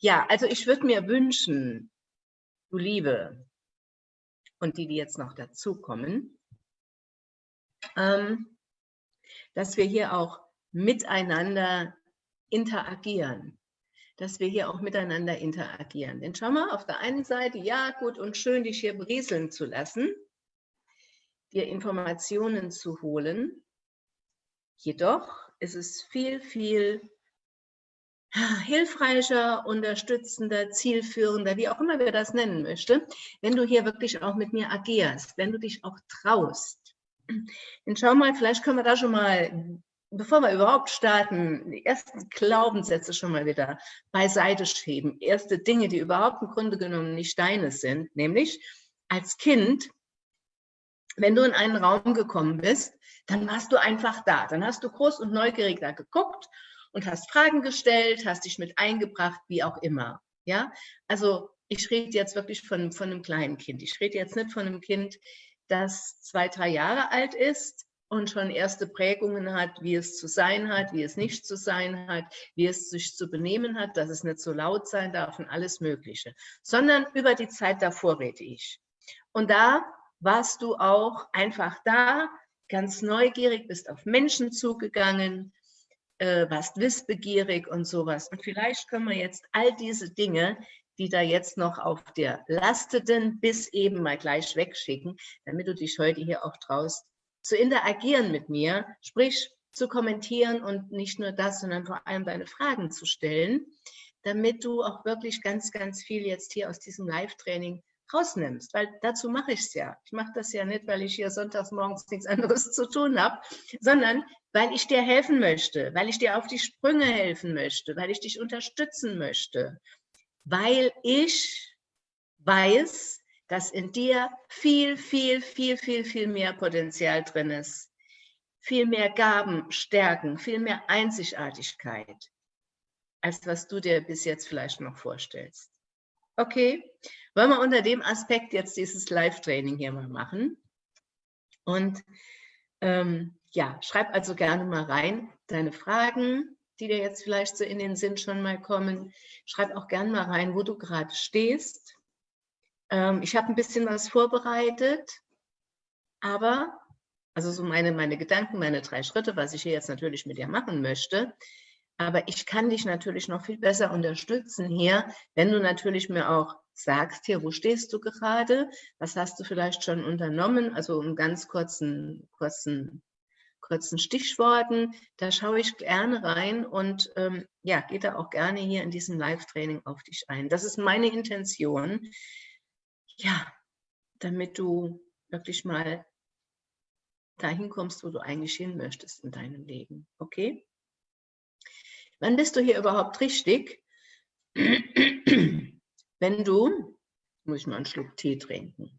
Ja, also ich würde mir wünschen, du Liebe und die, die jetzt noch dazukommen, ähm, dass wir hier auch miteinander interagieren, dass wir hier auch miteinander interagieren. Denn schau mal, auf der einen Seite, ja gut und schön, dich hier berieseln zu lassen, dir Informationen zu holen, jedoch ist es viel, viel hilfreicher, unterstützender, zielführender, wie auch immer wir das nennen möchte, wenn du hier wirklich auch mit mir agierst, wenn du dich auch traust. Und schau mal, vielleicht können wir da schon mal, bevor wir überhaupt starten, die ersten Glaubenssätze schon mal wieder beiseite schieben. Erste Dinge, die überhaupt im Grunde genommen nicht deine sind, nämlich als Kind, wenn du in einen Raum gekommen bist, dann warst du einfach da. Dann hast du groß und neugierig da geguckt und hast Fragen gestellt, hast dich mit eingebracht, wie auch immer. Ja, also ich rede jetzt wirklich von, von einem kleinen Kind. Ich rede jetzt nicht von einem Kind, das zwei, drei Jahre alt ist und schon erste Prägungen hat, wie es zu sein hat, wie es nicht zu sein hat, wie es sich zu benehmen hat, dass es nicht so laut sein darf und alles Mögliche, sondern über die Zeit davor rede ich. Und da warst du auch einfach da, ganz neugierig, bist auf Menschen zugegangen, äh, warst wissbegierig und sowas. Und vielleicht können wir jetzt all diese Dinge, die da jetzt noch auf dir lasteten, bis eben mal gleich wegschicken, damit du dich heute hier auch traust, zu interagieren mit mir, sprich zu kommentieren und nicht nur das, sondern vor allem deine Fragen zu stellen, damit du auch wirklich ganz, ganz viel jetzt hier aus diesem Live-Training rausnimmst, weil dazu mache ich es ja. Ich mache das ja nicht, weil ich hier sonntags morgens nichts anderes zu tun habe, sondern weil ich dir helfen möchte, weil ich dir auf die Sprünge helfen möchte, weil ich dich unterstützen möchte, weil ich weiß, dass in dir viel, viel, viel, viel, viel mehr Potenzial drin ist, viel mehr Gaben, Stärken, viel mehr Einzigartigkeit, als was du dir bis jetzt vielleicht noch vorstellst. Okay, wollen wir unter dem Aspekt jetzt dieses Live-Training hier mal machen. Und ähm, ja, schreib also gerne mal rein deine Fragen, die dir jetzt vielleicht so in den Sinn schon mal kommen. Schreib auch gerne mal rein, wo du gerade stehst. Ähm, ich habe ein bisschen was vorbereitet, aber, also so meine, meine Gedanken, meine drei Schritte, was ich hier jetzt natürlich mit dir machen möchte, aber ich kann dich natürlich noch viel besser unterstützen hier, wenn du natürlich mir auch sagst, hier, wo stehst du gerade? Was hast du vielleicht schon unternommen? Also in ganz kurzen, kurzen, kurzen Stichworten. Da schaue ich gerne rein und ähm, ja, gehe da auch gerne hier in diesem Live-Training auf dich ein. Das ist meine Intention. Ja, damit du wirklich mal dahin kommst, wo du eigentlich hin möchtest in deinem Leben. Okay? Wann bist du hier überhaupt richtig? Wenn du, muss ich mal einen Schluck Tee trinken.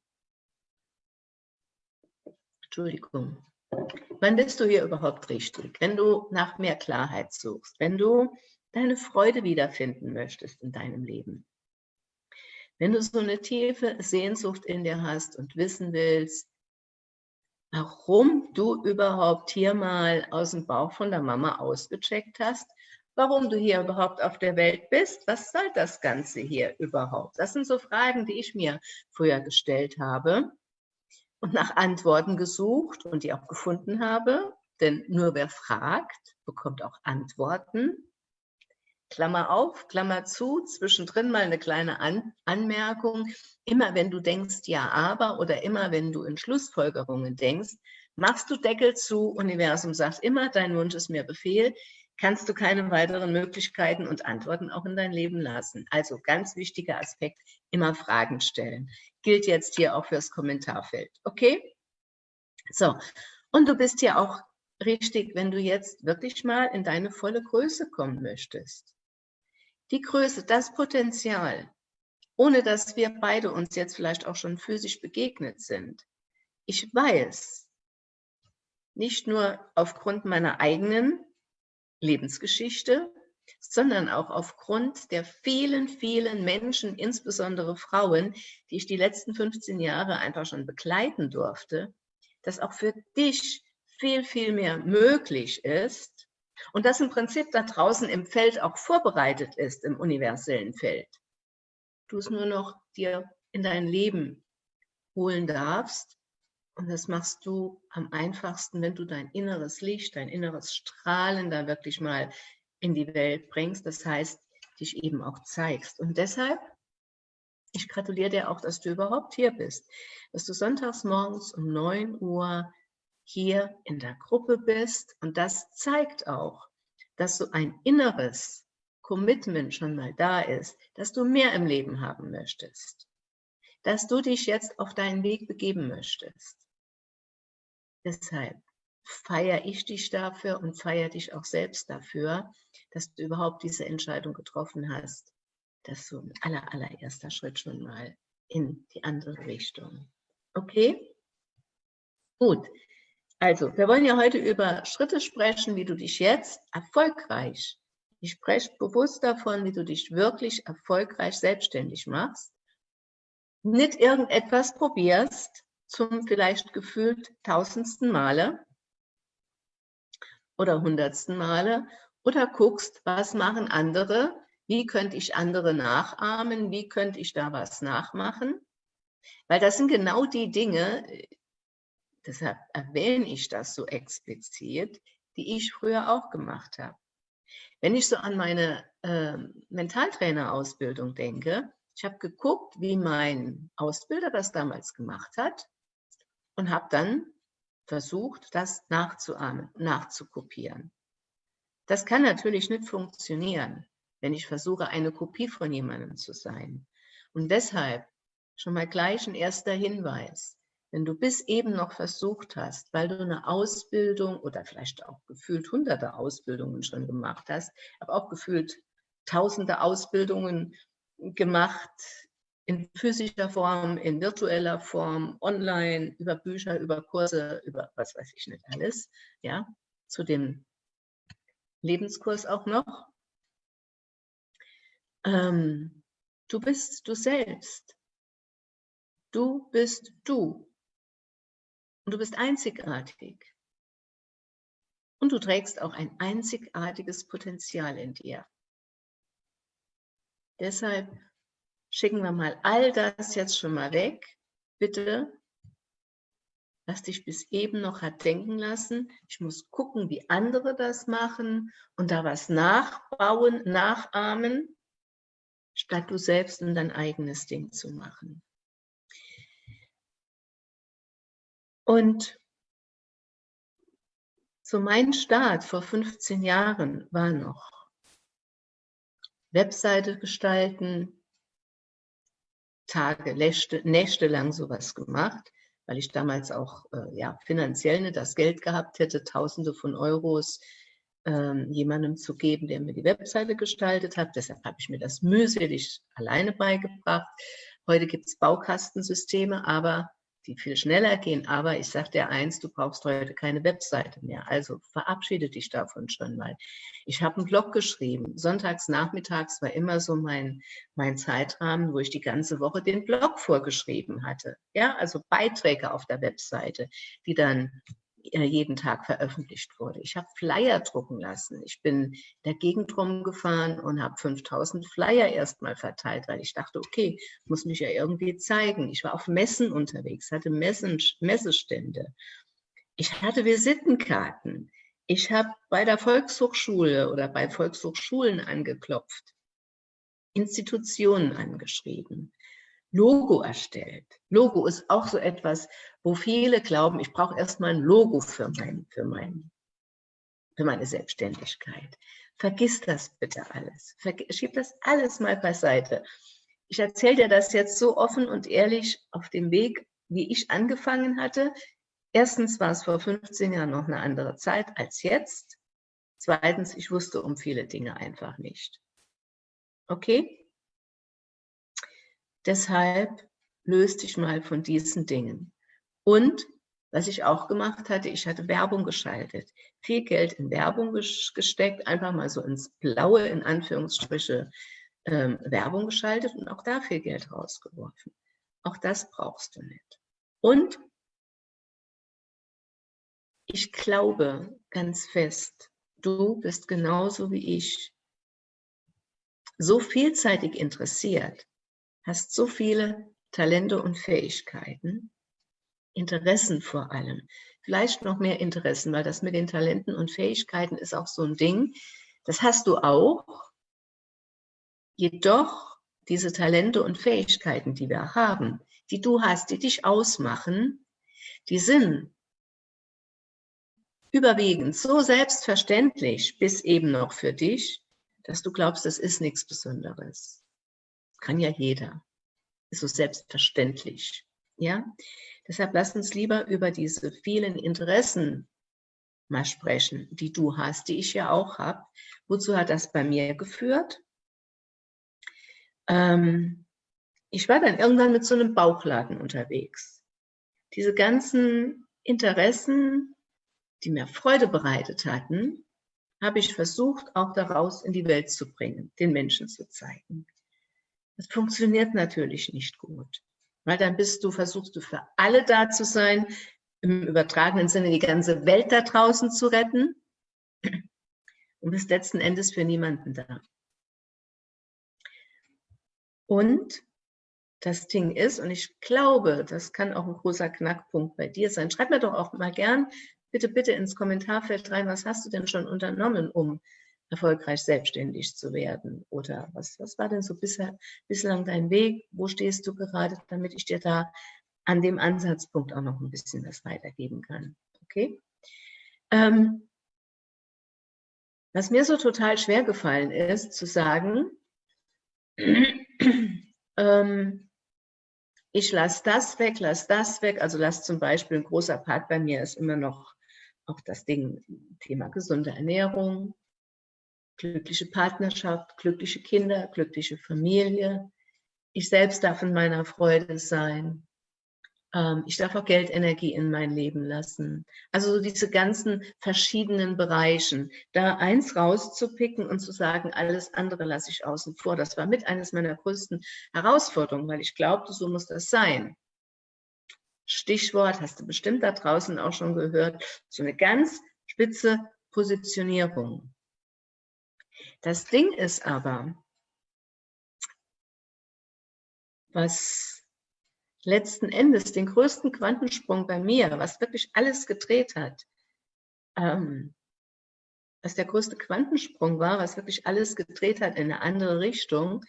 Entschuldigung. Wann bist du hier überhaupt richtig? Wenn du nach mehr Klarheit suchst, wenn du deine Freude wiederfinden möchtest in deinem Leben. Wenn du so eine tiefe Sehnsucht in dir hast und wissen willst, warum du überhaupt hier mal aus dem Bauch von der Mama ausgecheckt hast, warum du hier überhaupt auf der Welt bist. Was soll das Ganze hier überhaupt? Das sind so Fragen, die ich mir früher gestellt habe und nach Antworten gesucht und die auch gefunden habe. Denn nur wer fragt, bekommt auch Antworten. Klammer auf, Klammer zu, zwischendrin mal eine kleine An Anmerkung. Immer wenn du denkst, ja, aber oder immer wenn du in Schlussfolgerungen denkst, machst du Deckel zu, Universum sagt immer, dein Wunsch ist mir Befehl kannst du keine weiteren Möglichkeiten und Antworten auch in dein Leben lassen. Also ganz wichtiger Aspekt, immer Fragen stellen. Gilt jetzt hier auch fürs Kommentarfeld. Okay? So, und du bist hier auch richtig, wenn du jetzt wirklich mal in deine volle Größe kommen möchtest. Die Größe, das Potenzial, ohne dass wir beide uns jetzt vielleicht auch schon physisch begegnet sind. Ich weiß, nicht nur aufgrund meiner eigenen Lebensgeschichte, sondern auch aufgrund der vielen, vielen Menschen, insbesondere Frauen, die ich die letzten 15 Jahre einfach schon begleiten durfte, dass auch für dich viel, viel mehr möglich ist, Und das im Prinzip da draußen im Feld auch vorbereitet ist, im universellen Feld. Du es nur noch dir in dein Leben holen darfst. Und das machst du am einfachsten, wenn du dein inneres Licht, dein inneres Strahlen da wirklich mal in die Welt bringst. Das heißt, dich eben auch zeigst. Und deshalb, ich gratuliere dir auch, dass du überhaupt hier bist, dass du sonntags morgens um 9 Uhr hier in der Gruppe bist. Und das zeigt auch, dass so ein inneres Commitment schon mal da ist, dass du mehr im Leben haben möchtest, dass du dich jetzt auf deinen Weg begeben möchtest. Deshalb feiere ich dich dafür und feiere dich auch selbst dafür, dass du überhaupt diese Entscheidung getroffen hast, dass so ein aller, allererster Schritt schon mal in die andere Richtung. Okay? Gut, also, wir wollen ja heute über Schritte sprechen, wie du dich jetzt erfolgreich, ich spreche bewusst davon, wie du dich wirklich erfolgreich selbstständig machst, nicht irgendetwas probierst zum vielleicht gefühlt tausendsten Male oder hundertsten Male oder guckst, was machen andere, wie könnte ich andere nachahmen, wie könnte ich da was nachmachen, weil das sind genau die Dinge, deshalb erwähne ich das so explizit, die ich früher auch gemacht habe. Wenn ich so an meine äh, Mentaltrainerausbildung denke, ich habe geguckt, wie mein Ausbilder das damals gemacht hat und habe dann versucht, das nachzuahmen, nachzukopieren. Das kann natürlich nicht funktionieren, wenn ich versuche, eine Kopie von jemandem zu sein. Und deshalb schon mal gleich ein erster Hinweis wenn du bis eben noch versucht hast, weil du eine Ausbildung oder vielleicht auch gefühlt hunderte Ausbildungen schon gemacht hast, aber auch gefühlt tausende Ausbildungen gemacht, in physischer Form, in virtueller Form, online, über Bücher, über Kurse, über was weiß ich nicht alles, ja, zu dem Lebenskurs auch noch. Ähm, du bist du selbst. Du bist du. Und du bist einzigartig. Und du trägst auch ein einzigartiges Potenzial in dir. Deshalb schicken wir mal all das jetzt schon mal weg. Bitte, was dich bis eben noch hat denken lassen. Ich muss gucken, wie andere das machen und da was nachbauen, nachahmen, statt du selbst dein eigenes Ding zu machen. Und so mein Start vor 15 Jahren war noch Webseite gestalten, Tage, Nächte, Nächte lang sowas gemacht, weil ich damals auch äh, ja, finanziell nicht das Geld gehabt hätte, Tausende von Euros ähm, jemandem zu geben, der mir die Webseite gestaltet hat. Deshalb habe ich mir das mühselig alleine beigebracht. Heute gibt es Baukastensysteme, aber die viel schneller gehen. Aber ich sage dir eins, du brauchst heute keine Webseite mehr. Also verabschiede dich davon schon mal. Ich habe einen Blog geschrieben. Sonntags nachmittags war immer so mein, mein Zeitrahmen, wo ich die ganze Woche den Blog vorgeschrieben hatte. Ja, also Beiträge auf der Webseite, die dann jeden Tag veröffentlicht wurde. Ich habe Flyer drucken lassen. Ich bin in der Gegend rumgefahren und habe 5000 Flyer erstmal verteilt, weil ich dachte, okay, muss mich ja irgendwie zeigen. Ich war auf Messen unterwegs, hatte Messen, Messestände. Ich hatte Visitenkarten. Ich habe bei der Volkshochschule oder bei Volkshochschulen angeklopft, Institutionen angeschrieben. Logo erstellt. Logo ist auch so etwas, wo viele glauben, ich brauche erstmal ein Logo für, mein, für, mein, für meine Selbstständigkeit. Vergiss das bitte alles. Schieb das alles mal beiseite. Ich erzähle dir das jetzt so offen und ehrlich auf dem Weg, wie ich angefangen hatte. Erstens war es vor 15 Jahren noch eine andere Zeit als jetzt. Zweitens, ich wusste um viele Dinge einfach nicht. Okay? Deshalb löst dich mal von diesen Dingen. Und was ich auch gemacht hatte, ich hatte Werbung geschaltet. Viel Geld in Werbung gesteckt, einfach mal so ins Blaue, in Anführungsstriche, ähm, Werbung geschaltet und auch da viel Geld rausgeworfen. Auch das brauchst du nicht. Und ich glaube ganz fest, Du bist genauso wie ich. So vielseitig interessiert, hast so viele Talente und Fähigkeiten, Interessen vor allem. Vielleicht noch mehr Interessen, weil das mit den Talenten und Fähigkeiten ist auch so ein Ding. Das hast du auch. Jedoch diese Talente und Fähigkeiten, die wir haben, die du hast, die dich ausmachen, die sind überwiegend so selbstverständlich, bis eben noch für dich, dass du glaubst, das ist nichts Besonderes. Kann ja jeder. Ist so selbstverständlich. Ja? Deshalb lass uns lieber über diese vielen Interessen mal sprechen, die du hast, die ich ja auch habe. Wozu hat das bei mir geführt? Ähm, ich war dann irgendwann mit so einem Bauchladen unterwegs. Diese ganzen Interessen, die mir Freude bereitet hatten, habe ich versucht, auch daraus in die Welt zu bringen, den Menschen zu zeigen. Das funktioniert natürlich nicht gut, weil dann bist du, versuchst du für alle da zu sein, im übertragenen Sinne die ganze Welt da draußen zu retten und bist letzten Endes für niemanden da. Und das Ding ist, und ich glaube, das kann auch ein großer Knackpunkt bei dir sein. Schreib mir doch auch mal gern, bitte, bitte ins Kommentarfeld rein, was hast du denn schon unternommen, um erfolgreich selbstständig zu werden? Oder was, was war denn so bisher, bislang dein Weg? Wo stehst du gerade, damit ich dir da an dem Ansatzpunkt auch noch ein bisschen was weitergeben kann? Okay? Ähm, was mir so total schwer gefallen ist, zu sagen, ähm, ich lasse das weg, lasse das weg. Also lasse zum Beispiel ein großer Part bei mir ist immer noch auch das Ding, Thema gesunde Ernährung, glückliche Partnerschaft, glückliche Kinder, glückliche Familie. Ich selbst darf in meiner Freude sein. Ähm, ich darf auch Geldenergie in mein Leben lassen. Also so diese ganzen verschiedenen Bereichen, da eins rauszupicken und zu sagen, alles andere lasse ich außen vor. Das war mit eines meiner größten Herausforderungen, weil ich glaubte, so muss das sein. Stichwort, hast du bestimmt da draußen auch schon gehört, so eine ganz spitze Positionierung. Das Ding ist aber, was letzten Endes den größten Quantensprung bei mir, was wirklich alles gedreht hat, ähm, was der größte Quantensprung war, was wirklich alles gedreht hat in eine andere Richtung,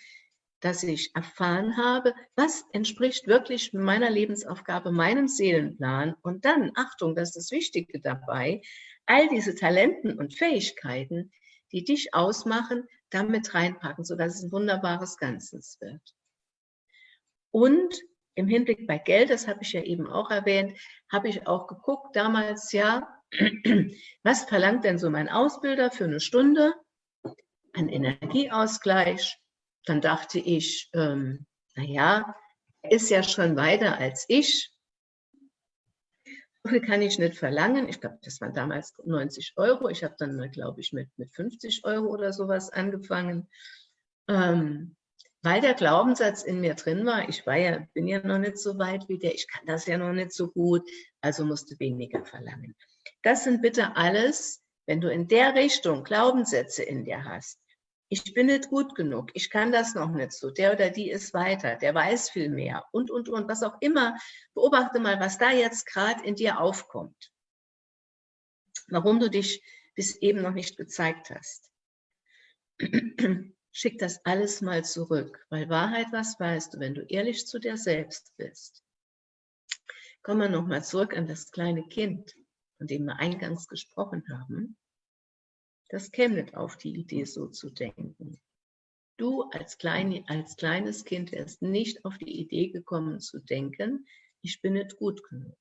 dass ich erfahren habe, was entspricht wirklich meiner Lebensaufgabe, meinem Seelenplan. Und dann, Achtung, das ist das Wichtige dabei, all diese Talenten und Fähigkeiten, die dich ausmachen, damit reinpacken, sodass es ein wunderbares Ganzes wird. Und im Hinblick bei Geld, das habe ich ja eben auch erwähnt, habe ich auch geguckt damals, ja, was verlangt denn so mein Ausbilder für eine Stunde an Energieausgleich? Dann dachte ich, ähm, naja, ist ja schon weiter als ich. So viel kann ich nicht verlangen. Ich glaube, das waren damals 90 Euro. Ich habe dann, glaube ich, mit, mit 50 Euro oder sowas angefangen. Ähm, weil der Glaubenssatz in mir drin war, ich war ja, bin ja noch nicht so weit wie der, ich kann das ja noch nicht so gut, also musste weniger verlangen. Das sind bitte alles, wenn du in der Richtung Glaubenssätze in dir hast. Ich bin nicht gut genug, ich kann das noch nicht so, der oder die ist weiter, der weiß viel mehr und, und, und, was auch immer. Beobachte mal, was da jetzt gerade in dir aufkommt. Warum du dich bis eben noch nicht gezeigt hast. Schick das alles mal zurück, weil Wahrheit, was weißt du, wenn du ehrlich zu dir selbst bist. Kommen wir nochmal zurück an das kleine Kind, von dem wir eingangs gesprochen haben. Das käme nicht auf die Idee, so zu denken. Du als, klein, als kleines Kind wärst nicht auf die Idee gekommen zu denken, ich bin nicht gut genug.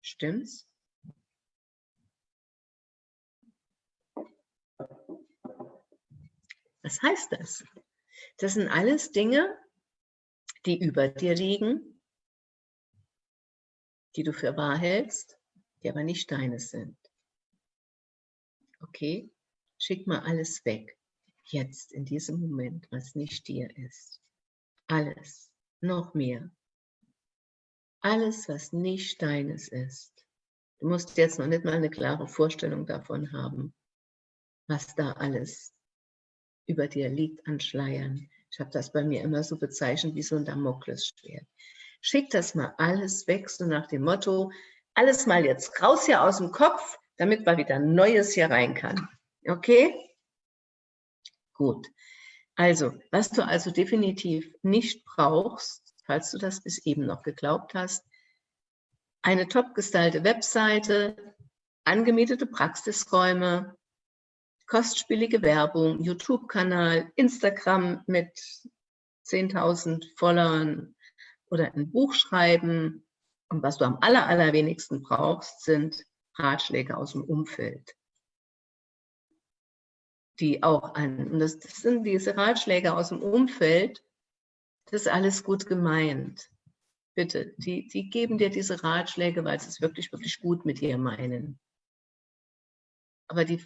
Stimmt's? Was heißt das? Das sind alles Dinge, die über dir liegen, die du für wahr hältst, die aber nicht deines sind. Okay, schick mal alles weg, jetzt in diesem Moment, was nicht dir ist. Alles, noch mehr. Alles, was nicht deines ist, Du musst jetzt noch nicht mal eine klare Vorstellung davon haben, was da alles über dir liegt an Schleiern. Ich habe das bei mir immer so bezeichnet wie so ein Damoklesschwert. Schick das mal alles weg, so nach dem Motto, alles mal jetzt raus hier aus dem Kopf, damit mal wieder Neues hier rein kann. Okay? Gut. Also, was du also definitiv nicht brauchst, falls du das bis eben noch geglaubt hast, eine top gestylte Webseite, angemietete Praxisräume, kostspielige Werbung, YouTube-Kanal, Instagram mit 10.000 Followern oder ein Buch schreiben. Und was du am aller, allerwenigsten brauchst, sind Ratschläge aus dem Umfeld. Die auch an, und das, das sind diese Ratschläge aus dem Umfeld, das ist alles gut gemeint. Bitte, die, die geben dir diese Ratschläge, weil sie es wirklich, wirklich gut mit dir meinen. Aber die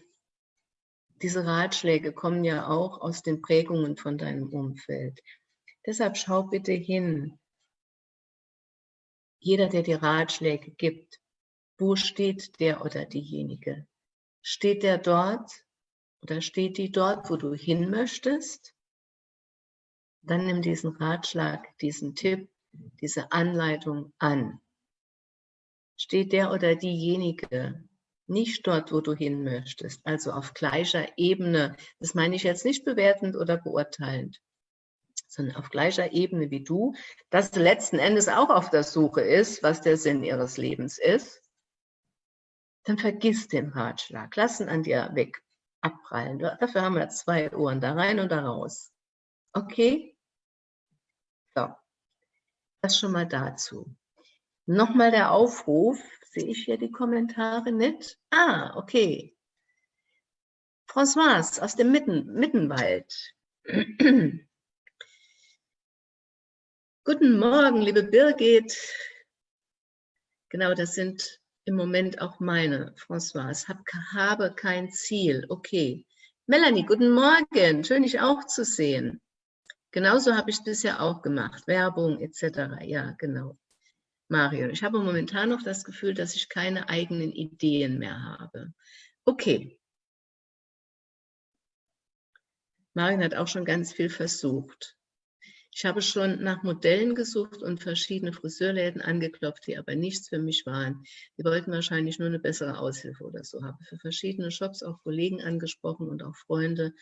diese Ratschläge kommen ja auch aus den Prägungen von deinem Umfeld. Deshalb schau bitte hin. Jeder, der dir Ratschläge gibt, wo steht der oder diejenige? Steht der dort oder steht die dort, wo du hin möchtest? Dann nimm diesen Ratschlag, diesen Tipp, diese Anleitung an. Steht der oder diejenige nicht dort, wo du hin möchtest, also auf gleicher Ebene. Das meine ich jetzt nicht bewertend oder beurteilend, sondern auf gleicher Ebene wie du, dass letzten Endes auch auf der Suche ist, was der Sinn ihres Lebens ist, dann vergiss den Ratschlag, lass ihn an dir weg abprallen. Dafür haben wir zwei Ohren, da rein und da raus. Okay? So, das schon mal dazu. Nochmal der Aufruf, Sehe ich hier die Kommentare nicht? Ah, okay. François aus dem Mitten, Mittenwald. Guten Morgen, liebe Birgit. Genau, das sind im Moment auch meine, François. Hab, habe kein Ziel. Okay. Melanie, guten Morgen. Schön, dich auch zu sehen. Genauso habe ich es bisher auch gemacht. Werbung etc. Ja, genau. Mario, ich habe momentan noch das Gefühl, dass ich keine eigenen Ideen mehr habe. Okay. Marion hat auch schon ganz viel versucht. Ich habe schon nach Modellen gesucht und verschiedene Friseurläden angeklopft, die aber nichts für mich waren. Die wollten wahrscheinlich nur eine bessere Aushilfe oder so. Habe für verschiedene Shops auch Kollegen angesprochen und auch Freunde,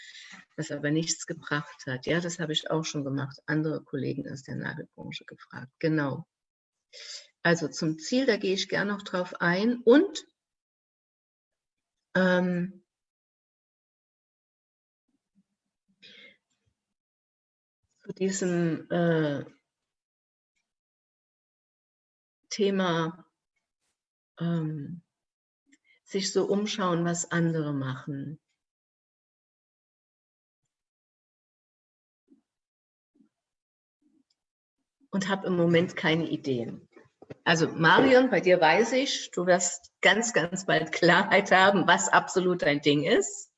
was aber nichts gebracht hat. Ja, das habe ich auch schon gemacht. Andere Kollegen aus der Nagelbranche gefragt. Genau. Also zum Ziel, da gehe ich gerne noch drauf ein. Und ähm, diesem äh, Thema ähm, sich so umschauen, was andere machen. und habe im Moment keine Ideen. Also Marion, bei dir weiß ich, du wirst ganz, ganz bald Klarheit haben, was absolut dein Ding ist.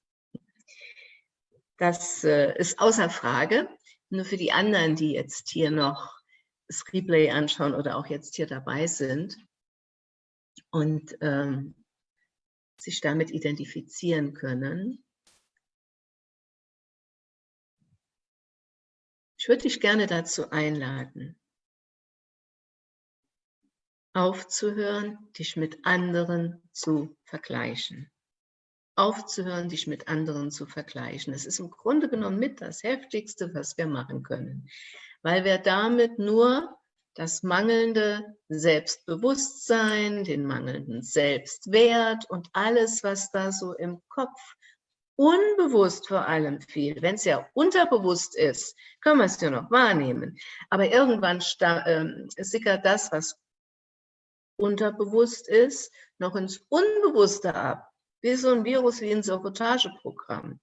Das äh, ist außer Frage. Nur für die anderen, die jetzt hier noch das Replay anschauen oder auch jetzt hier dabei sind und ähm, sich damit identifizieren können. Ich würde dich gerne dazu einladen, aufzuhören, dich mit anderen zu vergleichen. Aufzuhören, dich mit anderen zu vergleichen. Das ist im Grunde genommen mit das Heftigste, was wir machen können, weil wir damit nur das mangelnde Selbstbewusstsein, den mangelnden Selbstwert und alles, was da so im Kopf unbewusst vor allem viel, wenn es ja unterbewusst ist, können wir es ja noch wahrnehmen. Aber irgendwann äh, sickert das, was unterbewusst ist, noch ins Unbewusste ab. Wie so ein Virus, wie ein Sabotageprogramm.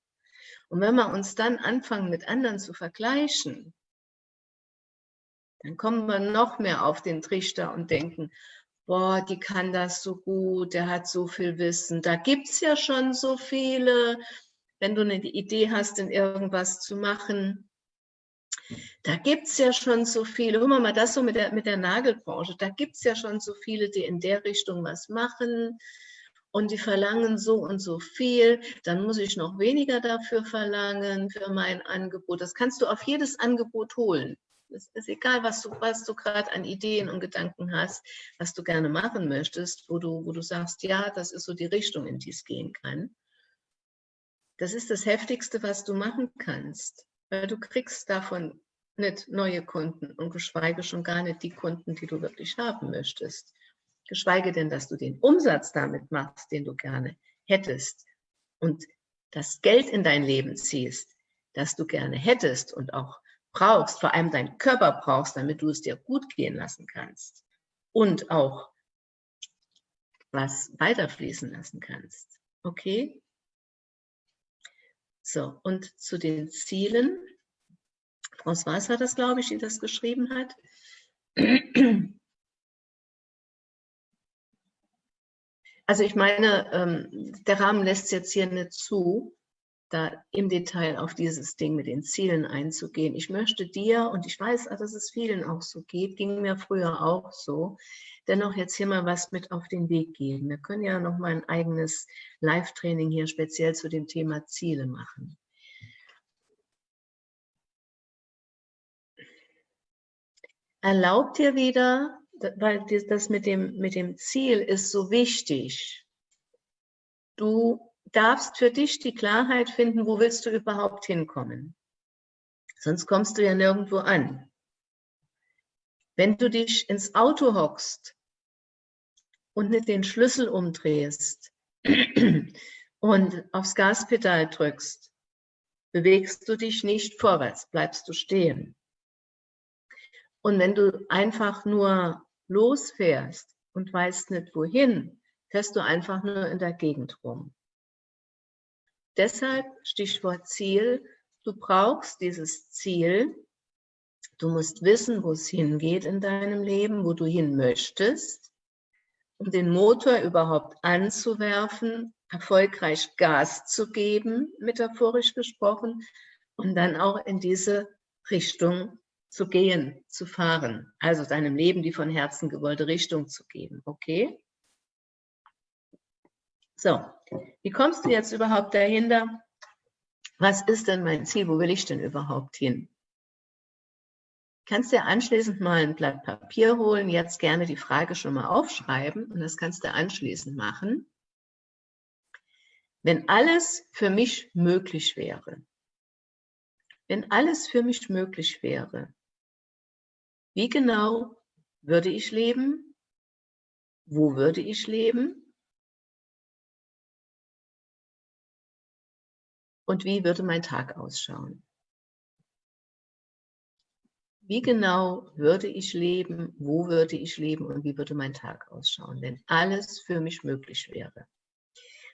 Und wenn wir uns dann anfangen, mit anderen zu vergleichen, dann kommen wir noch mehr auf den Trichter und denken, boah, die kann das so gut, der hat so viel Wissen, da gibt es ja schon so viele. Wenn du eine Idee hast, in irgendwas zu machen, Da gibt es ja schon so viele, guck mal das so mit der, mit der Nagelbranche, da gibt es ja schon so viele, die in der Richtung was machen und die verlangen so und so viel, dann muss ich noch weniger dafür verlangen für mein Angebot. Das kannst du auf jedes Angebot holen. Es ist egal, was du, was du gerade an Ideen und Gedanken hast, was du gerne machen möchtest, wo du, wo du sagst, ja, das ist so die Richtung, in die es gehen kann. Das ist das Heftigste, was du machen kannst, weil du kriegst davon nicht neue Kunden und geschweige schon gar nicht die Kunden, die du wirklich haben möchtest. Geschweige denn, dass du den Umsatz damit machst, den du gerne hättest und das Geld in dein Leben ziehst, das du gerne hättest und auch brauchst, vor allem deinen Körper brauchst, damit du es dir gut gehen lassen kannst und auch was weiterfließen lassen kannst. Okay? So, und zu den Zielen. François war das, glaube ich, die das geschrieben hat. Also ich meine, ähm, der Rahmen lässt jetzt hier nicht zu, da im Detail auf dieses Ding mit den Zielen einzugehen. Ich möchte dir, und ich weiß, dass es vielen auch so geht, ging mir früher auch so, dennoch jetzt hier mal was mit auf den Weg geben. Wir können ja noch mal ein eigenes Live-Training hier speziell zu dem Thema Ziele machen. Erlaubt dir wieder, weil das mit dem, mit dem Ziel ist so wichtig. Du darfst für dich die Klarheit finden, wo willst du überhaupt hinkommen. Sonst kommst du ja nirgendwo an. Wenn du dich ins Auto hockst und nicht den Schlüssel umdrehst und aufs Gaspedal drückst, bewegst du dich nicht vorwärts, bleibst du stehen. Und wenn du einfach nur losfährst und weißt nicht wohin, fährst du einfach nur in der Gegend rum. Deshalb Stichwort Ziel, du brauchst dieses Ziel, du musst wissen, wo es hingeht in deinem Leben, wo du hin möchtest, um den Motor überhaupt anzuwerfen, erfolgreich Gas zu geben, metaphorisch gesprochen, und dann auch in diese Richtung zu gehen, zu fahren, also deinem Leben die von Herzen gewollte Richtung zu geben, okay? So, wie kommst du jetzt überhaupt dahinter? Was ist denn mein Ziel? Wo will ich denn überhaupt hin? Kannst dir anschließend mal ein Blatt Papier holen, jetzt gerne die Frage schon mal aufschreiben und das kannst du anschließend machen. Wenn alles für mich möglich wäre, wenn alles für mich möglich wäre, wie genau würde ich leben? Wo würde ich leben? und wie würde mein Tag ausschauen? Wie genau würde ich leben, wo würde ich leben und wie würde mein Tag ausschauen, wenn alles für mich möglich wäre?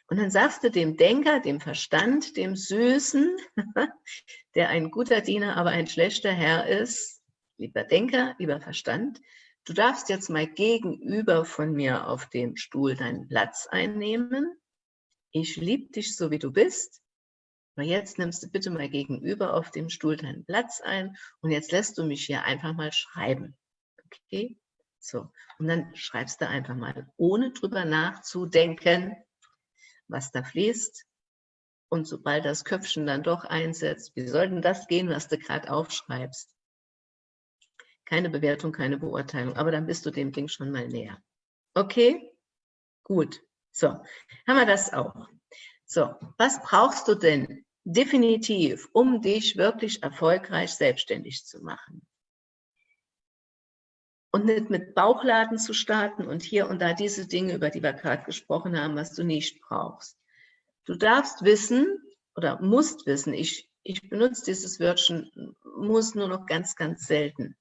Und dann sagst du dem Denker, dem Verstand, dem Süßen, der ein guter Diener, aber ein schlechter Herr ist, lieber Denker, lieber Verstand, du darfst jetzt mal gegenüber von mir auf dem Stuhl deinen Platz einnehmen. Ich liebe dich so, wie du bist. Aber jetzt nimmst du bitte mal gegenüber auf dem Stuhl deinen Platz ein und jetzt lässt du mich hier einfach mal schreiben. Okay? So, und dann schreibst du einfach mal, ohne drüber nachzudenken, was da fließt. Und sobald das Köpfchen dann doch einsetzt, wie soll denn das gehen, was du gerade aufschreibst? Keine Bewertung, keine Beurteilung, aber dann bist du dem Ding schon mal näher. Okay? Gut. So, haben wir das auch. So, was brauchst du denn definitiv, um dich wirklich erfolgreich selbstständig zu machen. Und nicht mit Bauchladen zu starten und hier und da diese Dinge, über die wir gerade gesprochen haben, was du nicht brauchst. Du darfst wissen oder musst wissen, ich, ich benutze dieses Wörtchen, muss nur noch ganz, ganz selten.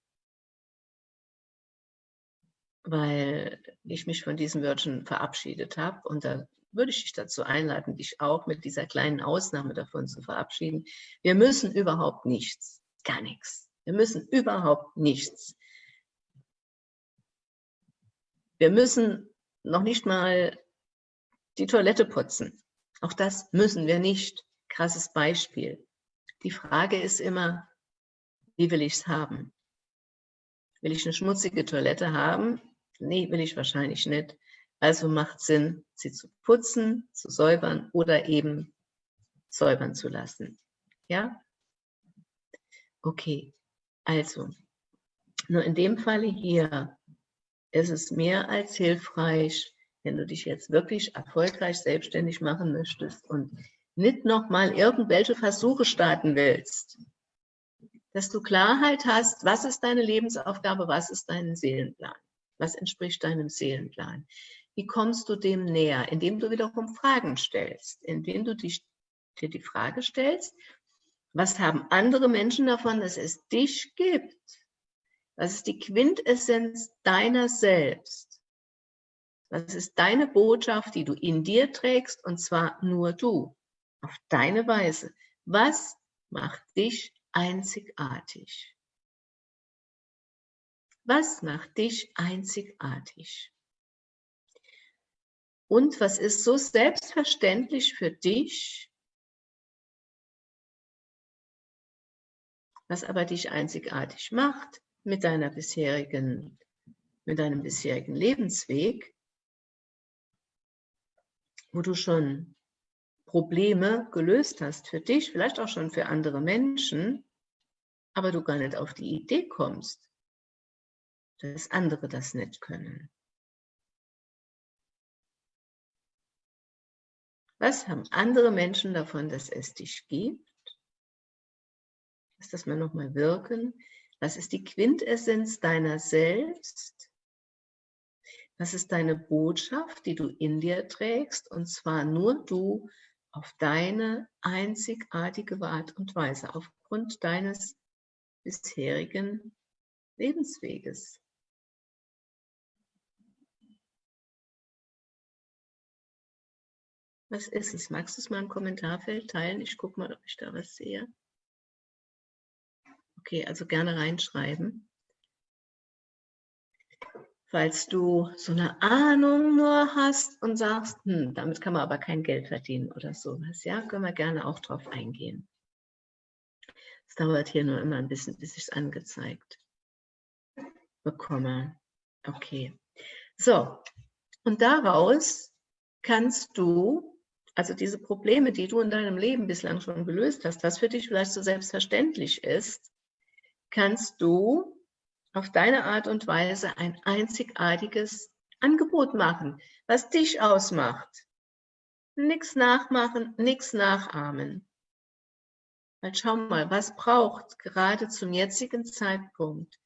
Weil ich mich von diesem Wörtchen verabschiedet habe und da würde ich dich dazu einladen, dich auch mit dieser kleinen Ausnahme davon zu verabschieden. Wir müssen überhaupt nichts, gar nichts. Wir müssen überhaupt nichts. Wir müssen noch nicht mal die Toilette putzen. Auch das müssen wir nicht. Krasses Beispiel. Die Frage ist immer, Wie will ich es haben? Will ich eine schmutzige Toilette haben? Nee, will ich wahrscheinlich nicht. Also macht Sinn, sie zu putzen, zu säubern oder eben säubern zu lassen. Ja? Okay, also, nur in dem Falle hier ist es mehr als hilfreich, wenn du dich jetzt wirklich erfolgreich selbstständig machen möchtest und nicht nochmal irgendwelche Versuche starten willst, dass du Klarheit hast, was ist deine Lebensaufgabe, was ist dein Seelenplan, was entspricht deinem Seelenplan. Wie kommst du dem näher? Indem du wiederum Fragen stellst, indem du dich, dir die Frage stellst, was haben andere Menschen davon, dass es dich gibt? Was ist die Quintessenz deiner selbst? Was ist deine Botschaft, die du in dir trägst, und zwar nur du, auf deine Weise? Was macht dich einzigartig? Was macht dich einzigartig? Und was ist so selbstverständlich für dich, was aber dich einzigartig macht mit deiner bisherigen, mit deinem bisherigen Lebensweg, wo du schon Probleme gelöst hast für dich, vielleicht auch schon für andere Menschen, aber du gar nicht auf die Idee kommst, dass andere das nicht können. Was haben andere Menschen davon, dass es dich gibt? Lass das mal nochmal wirken. Was ist die Quintessenz deiner selbst? Was ist deine Botschaft, die du in dir trägst? Und zwar nur du auf deine einzigartige Art und Weise, aufgrund deines bisherigen Lebensweges. Was ist es? Magst du es mal im Kommentarfeld teilen? Ich gucke mal, ob ich da was sehe. Okay, also gerne reinschreiben. Falls du so eine Ahnung nur hast und sagst, hm, damit kann man aber kein Geld verdienen oder sowas, ja, können wir gerne auch drauf eingehen. Es dauert hier nur immer ein bisschen, bis ich es angezeigt bekomme. Okay. So, und daraus kannst du also diese Probleme, die du in deinem Leben bislang schon gelöst hast, was für dich vielleicht so selbstverständlich ist, kannst du auf deine Art und Weise ein einzigartiges Angebot machen, was dich ausmacht. Nichts nachmachen, nichts nachahmen. Weil schau mal, was braucht gerade zum jetzigen Zeitpunkt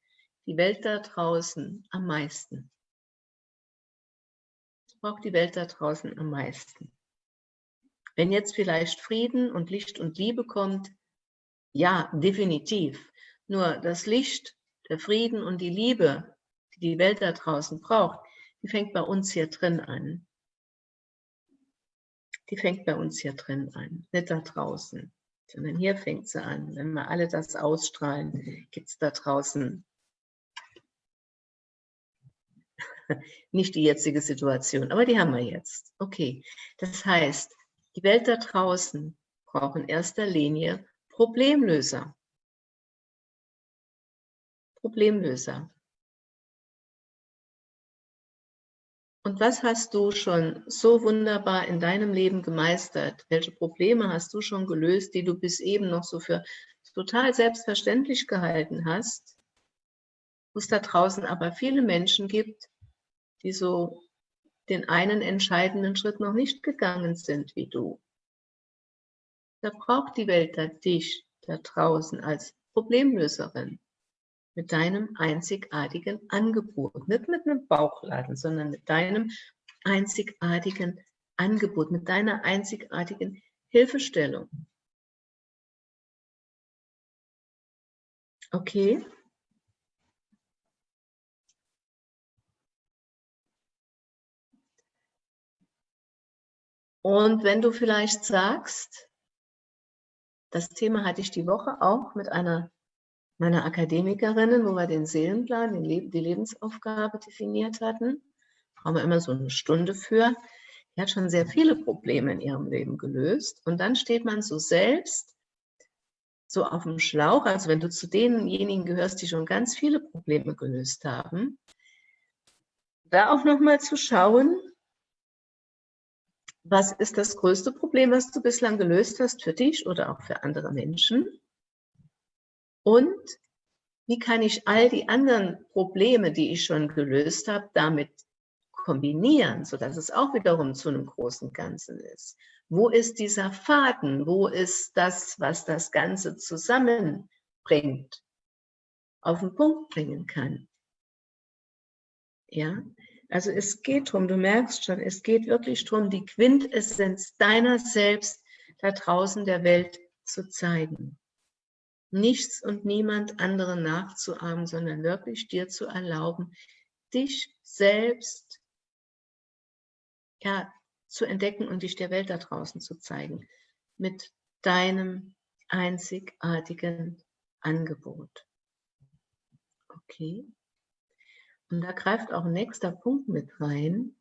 die Welt da draußen am meisten? Braucht die Welt da draußen am meisten? Wenn jetzt vielleicht Frieden und Licht und Liebe kommt, ja, definitiv. Nur das Licht, der Frieden und die Liebe, die die Welt da draußen braucht, die fängt bei uns hier drin an. Die fängt bei uns hier drin an, nicht da draußen, sondern hier fängt sie an. Wenn wir alle das ausstrahlen, gibt es da draußen nicht die jetzige Situation, aber die haben wir jetzt. Okay, das heißt, die Welt da draußen braucht in erster Linie Problemlöser. Problemlöser. Und was hast du schon so wunderbar in deinem Leben gemeistert? Welche Probleme hast du schon gelöst, die du bis eben noch so für total selbstverständlich gehalten hast? Wo es da draußen aber viele Menschen gibt, die so den einen entscheidenden Schritt noch nicht gegangen sind wie du. Da braucht die Welt da dich da draußen als Problemlöserin mit deinem einzigartigen Angebot. Nicht mit einem Bauchladen, sondern mit deinem einzigartigen Angebot, mit deiner einzigartigen Hilfestellung. Okay? Und wenn du vielleicht sagst, das Thema hatte ich die Woche auch mit einer meiner Akademikerinnen, wo wir den Seelenplan, den Le die Lebensaufgabe definiert hatten. Haben wir immer so eine Stunde für. Die hat schon sehr viele Probleme in ihrem Leben gelöst. Und dann steht man so selbst so auf dem Schlauch, also wenn du zu denjenigen gehörst, die schon ganz viele Probleme gelöst haben, da auch nochmal zu schauen, was ist das größte Problem, was du bislang gelöst hast für dich oder auch für andere Menschen? Und wie kann ich all die anderen Probleme, die ich schon gelöst habe, damit kombinieren, sodass es auch wiederum zu einem großen Ganzen ist? Wo ist dieser Faden? Wo ist das, was das Ganze zusammenbringt, auf den Punkt bringen kann? Ja, also es geht darum, du merkst schon, es geht wirklich darum, die Quintessenz deiner selbst da draußen der Welt zu zeigen. Nichts und niemand anderen nachzuahmen, sondern wirklich dir zu erlauben, dich selbst ja, zu entdecken und dich der Welt da draußen zu zeigen. Mit deinem einzigartigen Angebot. Okay. Und da greift auch ein nächster Punkt mit rein.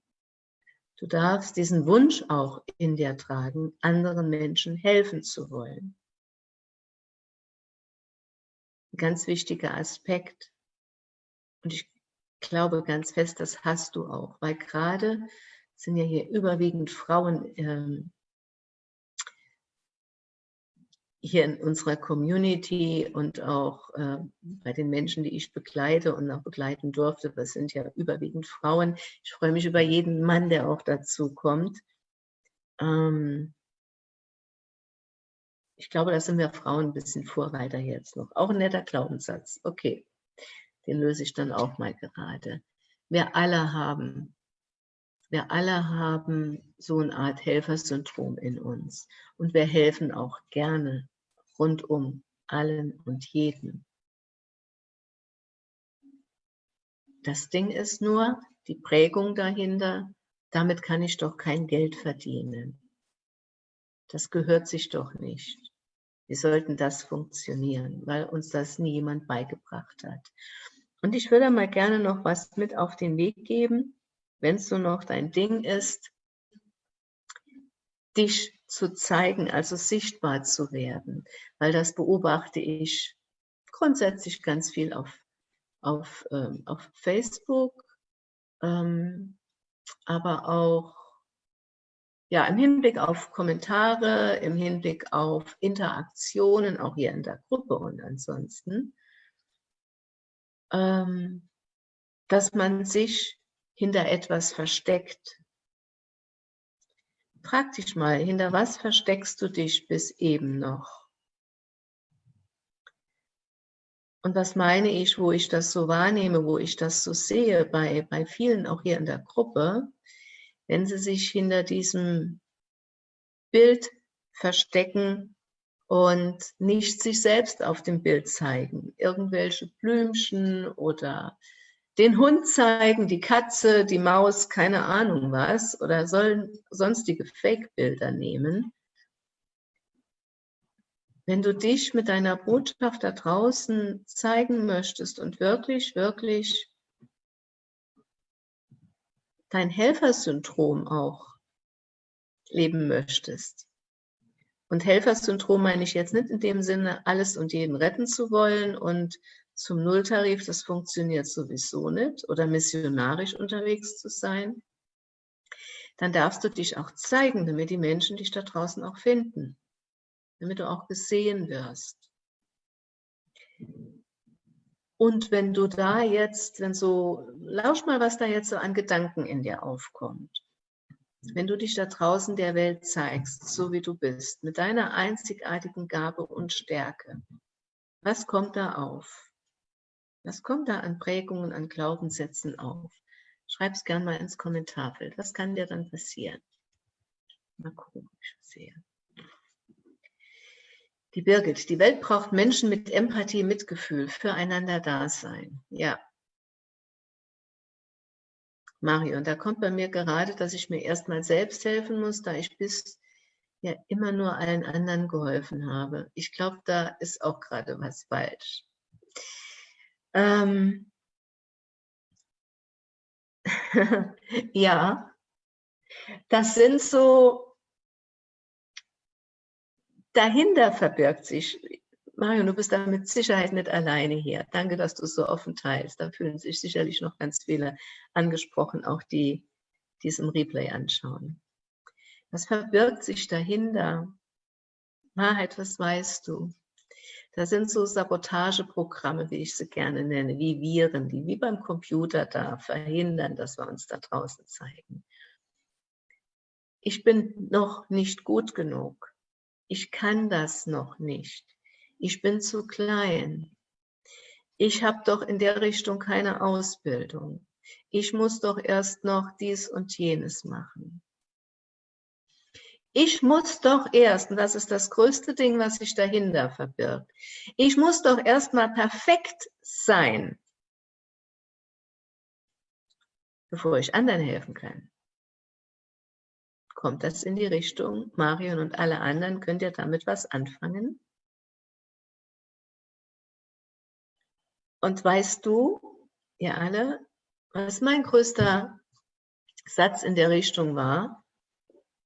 Du darfst diesen Wunsch auch in dir tragen, anderen Menschen helfen zu wollen. Ein ganz wichtiger Aspekt. Und ich glaube ganz fest, das hast du auch, weil gerade sind ja hier überwiegend Frauen ähm, hier in unserer Community und auch äh, bei den Menschen, die ich begleite und auch begleiten durfte, das sind ja überwiegend Frauen. Ich freue mich über jeden Mann, der auch dazu kommt. Ähm, ich glaube, da sind wir Frauen ein bisschen Vorreiter jetzt noch. Auch ein netter Glaubenssatz. Okay, den löse ich dann auch mal gerade. Wir alle haben, wir alle haben so eine Art Helfersyndrom in uns. Und wir helfen auch gerne rundum allen und jedem. Das Ding ist nur, die Prägung dahinter, damit kann ich doch kein Geld verdienen. Das gehört sich doch nicht. Wie sollten das funktionieren, weil uns das nie jemand beigebracht hat. Und ich würde mal gerne noch was mit auf den Weg geben, wenn es so noch dein Ding ist, dich zu zeigen, also sichtbar zu werden, weil das beobachte ich grundsätzlich ganz viel auf, auf, ähm, auf Facebook, ähm, aber auch ja, im Hinblick auf Kommentare, im Hinblick auf Interaktionen, auch hier in der Gruppe und ansonsten, ähm, dass man sich hinter etwas versteckt, Frag dich mal, hinter was versteckst du dich bis eben noch? Und was meine ich, wo ich das so wahrnehme, wo ich das so sehe, bei, bei vielen auch hier in der Gruppe, wenn sie sich hinter diesem Bild verstecken und nicht sich selbst auf dem Bild zeigen. Irgendwelche Blümchen oder den Hund zeigen, die Katze, die Maus, keine Ahnung was, oder sollen sonstige Fake-Bilder nehmen. Wenn du dich mit deiner Botschaft da draußen zeigen möchtest und wirklich, wirklich dein Helfersyndrom auch leben möchtest. Und Helfersyndrom meine ich jetzt nicht in dem Sinne, alles und jeden retten zu wollen und zum Nulltarif, das funktioniert sowieso nicht, oder missionarisch unterwegs zu sein, dann darfst du dich auch zeigen, damit die Menschen dich da draußen auch finden, damit du auch gesehen wirst. Und wenn du da jetzt, wenn so, lausch mal, was da jetzt so an Gedanken in dir aufkommt. Wenn du dich da draußen der Welt zeigst, so wie du bist, mit deiner einzigartigen Gabe und Stärke, was kommt da auf? Was kommt da an Prägungen, an Glaubenssätzen auf? Schreib es gerne mal ins Kommentarfeld. Was kann dir dann passieren? Mal gucken, ob ich sehe. Die Birgit, die Welt braucht Menschen mit Empathie, Mitgefühl, füreinander da sein. Ja. Mario, und da kommt bei mir gerade, dass ich mir erstmal selbst helfen muss, da ich bis ja immer nur allen anderen geholfen habe. Ich glaube, da ist auch gerade was falsch. Ähm, ja, das sind so, dahinter verbirgt sich, Mario, du bist da mit Sicherheit nicht alleine hier. Danke, dass du es so offen teilst. Da fühlen sich sicherlich noch ganz viele angesprochen, auch die, die es im Replay anschauen. Was verbirgt sich dahinter? Wahrheit, was weißt du? Das sind so Sabotageprogramme, wie ich sie gerne nenne, wie Viren, die wie beim Computer da verhindern, dass wir uns da draußen zeigen. Ich bin noch nicht gut genug. Ich kann das noch nicht. Ich bin zu klein. Ich habe doch in der Richtung keine Ausbildung. Ich muss doch erst noch dies und jenes machen. Ich muss doch erst, und das ist das größte Ding, was sich dahinter verbirgt, ich muss doch erst mal perfekt sein, bevor ich anderen helfen kann. Kommt das in die Richtung, Marion und alle anderen, könnt ihr damit was anfangen? Und weißt du, ihr alle, was mein größter Satz in der Richtung war?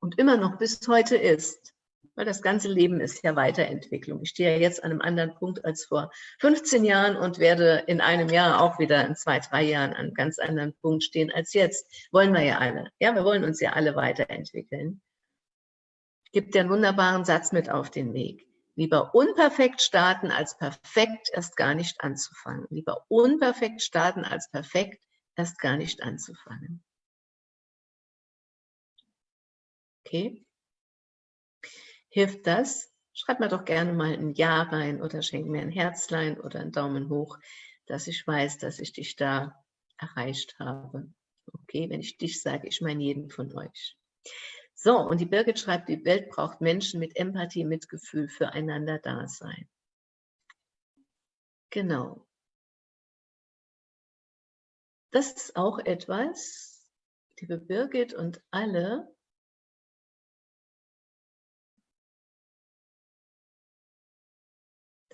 Und immer noch bis heute ist, weil das ganze Leben ist ja Weiterentwicklung. Ich stehe ja jetzt an einem anderen Punkt als vor 15 Jahren und werde in einem Jahr auch wieder in zwei, drei Jahren an einem ganz anderen Punkt stehen als jetzt. Wollen wir ja alle. Ja, wir wollen uns ja alle weiterentwickeln. Gibt dir einen wunderbaren Satz mit auf den Weg. Lieber unperfekt starten, als perfekt erst gar nicht anzufangen. Lieber unperfekt starten, als perfekt erst gar nicht anzufangen. Okay. Hilft das? Schreib mir doch gerne mal ein Ja rein oder schenk mir ein Herzlein oder einen Daumen hoch, dass ich weiß, dass ich dich da erreicht habe. Okay, wenn ich dich sage, ich meine jeden von euch. So, und die Birgit schreibt, die Welt braucht Menschen mit Empathie, Mitgefühl, füreinander da sein. Genau. Das ist auch etwas, liebe Birgit und alle,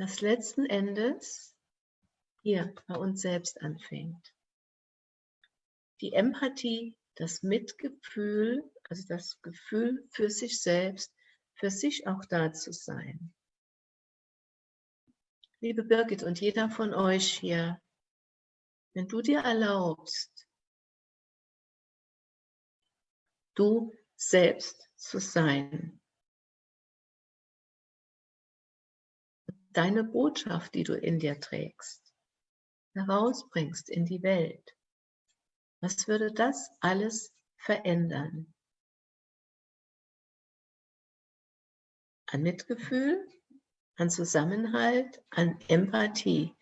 das letzten Endes hier bei uns selbst anfängt. Die Empathie, das Mitgefühl, also das Gefühl für sich selbst, für sich auch da zu sein. Liebe Birgit und jeder von euch hier, wenn du dir erlaubst, du selbst zu sein, deine Botschaft, die du in dir trägst, herausbringst in die Welt, was würde das alles verändern? An Mitgefühl, an Zusammenhalt, an Empathie.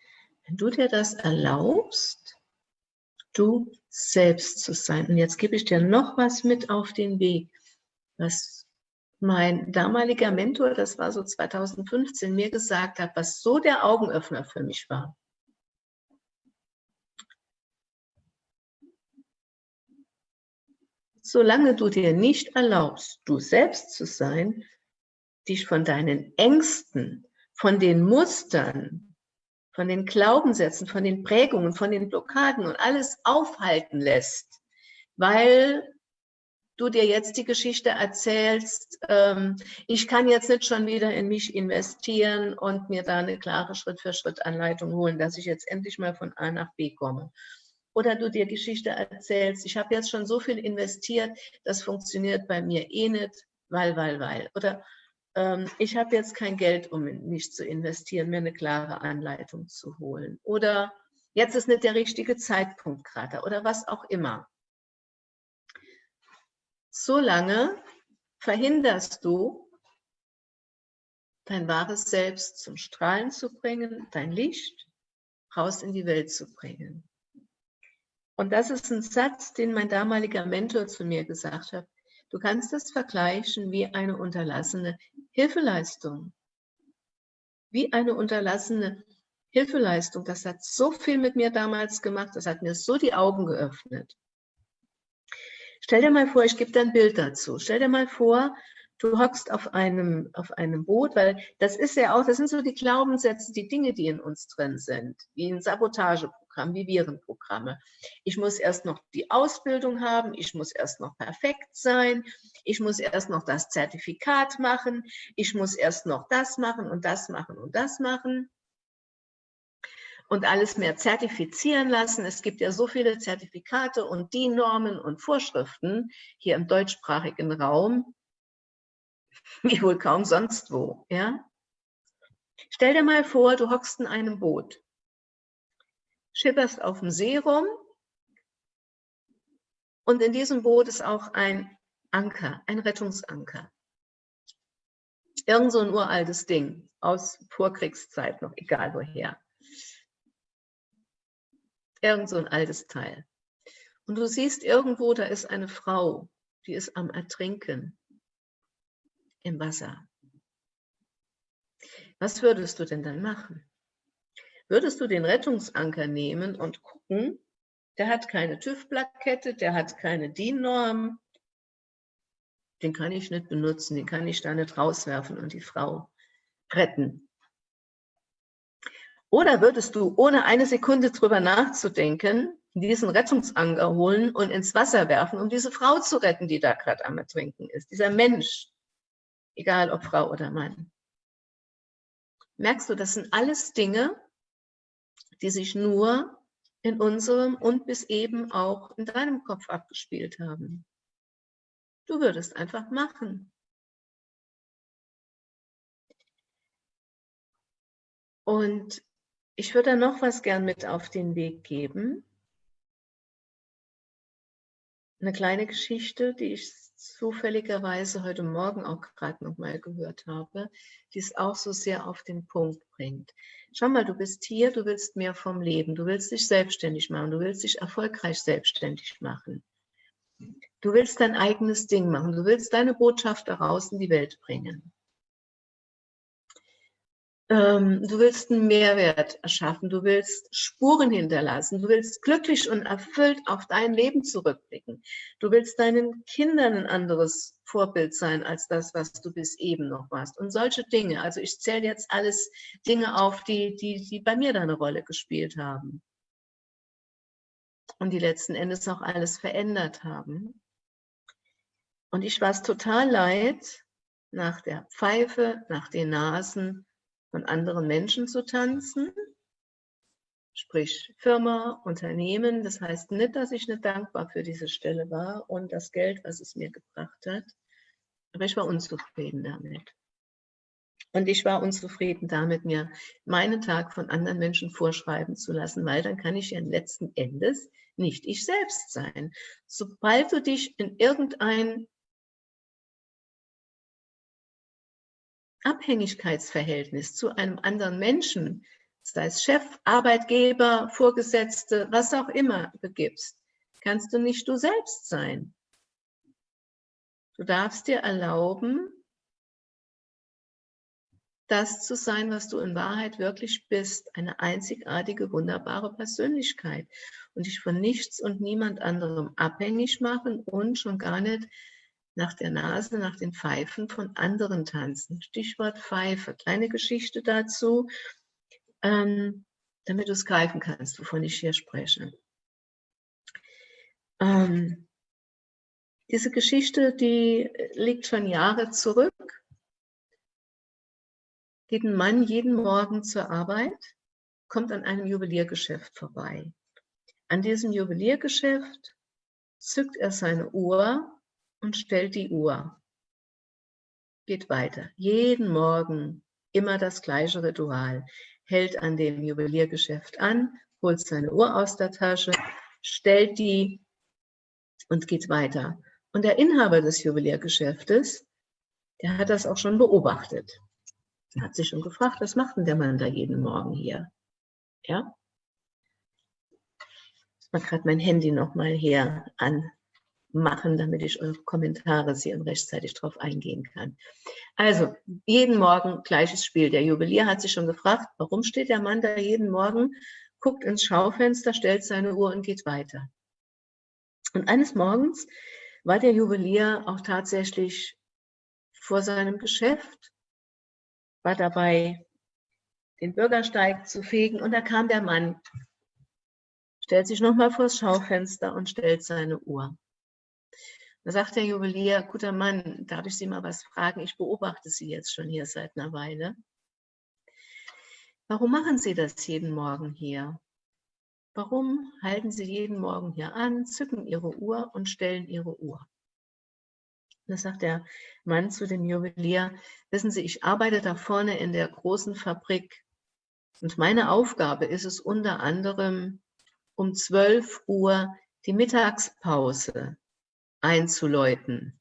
Wenn du dir das erlaubst, du selbst zu sein. Und jetzt gebe ich dir noch was mit auf den Weg, was mein damaliger Mentor, das war so 2015, mir gesagt hat, was so der Augenöffner für mich war. Solange du dir nicht erlaubst, du selbst zu sein, dich von deinen Ängsten, von den Mustern, von den Glaubenssätzen, von den Prägungen, von den Blockaden und alles aufhalten lässt, weil du dir jetzt die Geschichte erzählst, ähm, ich kann jetzt nicht schon wieder in mich investieren und mir da eine klare Schritt-für-Schritt-Anleitung holen, dass ich jetzt endlich mal von A nach B komme. Oder du dir Geschichte erzählst, ich habe jetzt schon so viel investiert, das funktioniert bei mir eh nicht, weil, weil, weil. Oder ähm, ich habe jetzt kein Geld, um in mich zu investieren, mir eine klare Anleitung zu holen. Oder jetzt ist nicht der richtige Zeitpunkt gerade oder was auch immer solange verhinderst du, dein wahres Selbst zum Strahlen zu bringen, dein Licht raus in die Welt zu bringen. Und das ist ein Satz, den mein damaliger Mentor zu mir gesagt hat. Du kannst das vergleichen wie eine unterlassene Hilfeleistung. Wie eine unterlassene Hilfeleistung. Das hat so viel mit mir damals gemacht, das hat mir so die Augen geöffnet. Stell dir mal vor, ich gebe dir ein Bild dazu. Stell dir mal vor, du hockst auf einem, auf einem Boot, weil das ist ja auch, das sind so die Glaubenssätze, die Dinge, die in uns drin sind, wie ein Sabotageprogramm. Programm wie Virenprogramme. Ich muss erst noch die Ausbildung haben, ich muss erst noch perfekt sein, ich muss erst noch das Zertifikat machen, ich muss erst noch das machen und das machen und das machen und alles mehr zertifizieren lassen. Es gibt ja so viele Zertifikate und die Normen und Vorschriften hier im deutschsprachigen Raum, wie wohl kaum sonst wo. Ja? Stell dir mal vor, du hockst in einem Boot, schipperst auf dem See rum und in diesem Boot ist auch ein Anker, ein Rettungsanker. Irgend so ein uraltes Ding aus Vorkriegszeit noch, egal woher. Irgend so ein altes Teil. Und du siehst irgendwo, da ist eine Frau, die ist am Ertrinken im Wasser. Was würdest du denn dann machen? Würdest du den Rettungsanker nehmen und gucken, der hat keine TÜV-Plakette, der hat keine DIN-Norm, den kann ich nicht benutzen, den kann ich da nicht rauswerfen und die Frau retten. Oder würdest du, ohne eine Sekunde drüber nachzudenken, diesen Rettungsanker holen und ins Wasser werfen, um diese Frau zu retten, die da gerade am Ertrinken ist, dieser Mensch, egal ob Frau oder Mann. Merkst du, das sind alles Dinge, die sich nur in unserem und bis eben auch in deinem Kopf abgespielt haben. Du würdest einfach machen. Und ich würde da noch was gern mit auf den Weg geben. Eine kleine Geschichte, die ich zufälligerweise heute Morgen auch gerade noch mal gehört habe, die es auch so sehr auf den Punkt bringt. Schau mal, du bist hier, du willst mehr vom Leben, du willst dich selbstständig machen, du willst dich erfolgreich selbstständig machen. Du willst dein eigenes Ding machen, du willst deine Botschaft daraus in die Welt bringen ähm, du willst einen Mehrwert erschaffen, du willst Spuren hinterlassen, du willst glücklich und erfüllt auf dein Leben zurückblicken. Du willst deinen Kindern ein anderes Vorbild sein als das, was du bis eben noch warst. Und solche Dinge, also ich zähle jetzt alles Dinge auf, die, die, die bei mir da eine Rolle gespielt haben. Und die letzten Endes auch alles verändert haben. Und ich war es total leid, nach der Pfeife, nach den Nasen, von anderen Menschen zu tanzen, sprich Firma, Unternehmen. Das heißt nicht, dass ich nicht dankbar für diese Stelle war und das Geld, was es mir gebracht hat, aber ich war unzufrieden damit. Und ich war unzufrieden damit, mir meinen Tag von anderen Menschen vorschreiben zu lassen, weil dann kann ich ja letzten Endes nicht ich selbst sein. Sobald du dich in irgendein Abhängigkeitsverhältnis zu einem anderen Menschen, sei es Chef, Arbeitgeber, Vorgesetzte, was auch immer begibst, kannst du nicht du selbst sein. Du darfst dir erlauben, das zu sein, was du in Wahrheit wirklich bist, eine einzigartige, wunderbare Persönlichkeit und dich von nichts und niemand anderem abhängig machen und schon gar nicht nach der Nase, nach den Pfeifen von anderen tanzen. Stichwort Pfeife. Kleine Geschichte dazu, ähm, damit du es greifen kannst, wovon ich hier spreche. Ähm, diese Geschichte, die liegt schon Jahre zurück. Geht ein Mann jeden Morgen zur Arbeit, kommt an einem Juweliergeschäft vorbei. An diesem Juweliergeschäft zückt er seine Uhr und stellt die Uhr. Geht weiter. Jeden Morgen immer das gleiche Ritual. Hält an dem Juweliergeschäft an, holt seine Uhr aus der Tasche, stellt die und geht weiter. Und der Inhaber des Juweliergeschäftes, der hat das auch schon beobachtet. Er hat sich schon gefragt, was macht denn der Mann da jeden Morgen hier? Ja? Ich mache gerade mein Handy nochmal hier an machen, damit ich eure Kommentare sehe rechtzeitig darauf eingehen kann. Also, jeden Morgen gleiches Spiel. Der Juwelier hat sich schon gefragt, warum steht der Mann da jeden Morgen, guckt ins Schaufenster, stellt seine Uhr und geht weiter. Und eines Morgens war der Juwelier auch tatsächlich vor seinem Geschäft, war dabei, den Bürgersteig zu fegen und da kam der Mann stellt sich nochmal vors Schaufenster und stellt seine Uhr. Da sagt der Juwelier, guter Mann, darf ich Sie mal was fragen? Ich beobachte Sie jetzt schon hier seit einer Weile. Warum machen Sie das jeden Morgen hier? Warum halten Sie jeden Morgen hier an, zücken Ihre Uhr und stellen Ihre Uhr? Da sagt der Mann zu dem Juwelier, wissen Sie, ich arbeite da vorne in der großen Fabrik und meine Aufgabe ist es unter anderem, um 12 Uhr die Mittagspause einzuläuten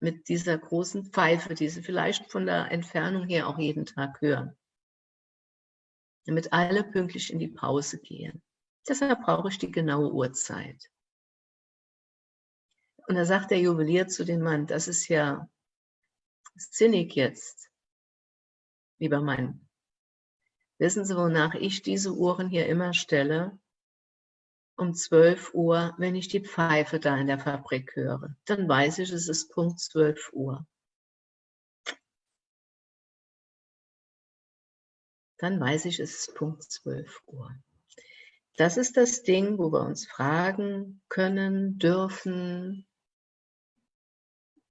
mit dieser großen Pfeife, die Sie vielleicht von der Entfernung her auch jeden Tag hören, damit alle pünktlich in die Pause gehen. Deshalb brauche ich die genaue Uhrzeit. Und da sagt der Juwelier zu dem Mann, das ist ja sinnig jetzt, lieber Mann. Wissen Sie, wonach ich diese Uhren hier immer stelle? Um 12 Uhr, wenn ich die Pfeife da in der Fabrik höre. Dann weiß ich, es ist Punkt 12 Uhr. Dann weiß ich, es ist Punkt 12 Uhr. Das ist das Ding, wo wir uns fragen können, dürfen,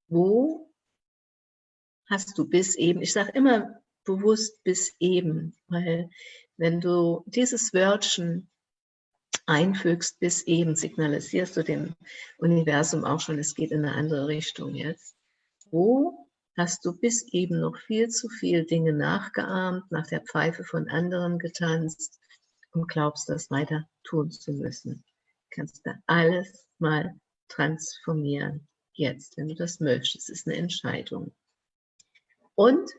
wo hast du bis eben, ich sage immer bewusst bis eben, weil wenn du dieses Wörtchen einfügst, bis eben signalisierst du dem Universum auch schon, es geht in eine andere Richtung jetzt. Wo hast du bis eben noch viel zu viel Dinge nachgeahmt, nach der Pfeife von anderen getanzt und glaubst, das weiter tun zu müssen? Kannst du alles mal transformieren jetzt, wenn du das möchtest. Es ist eine Entscheidung. Und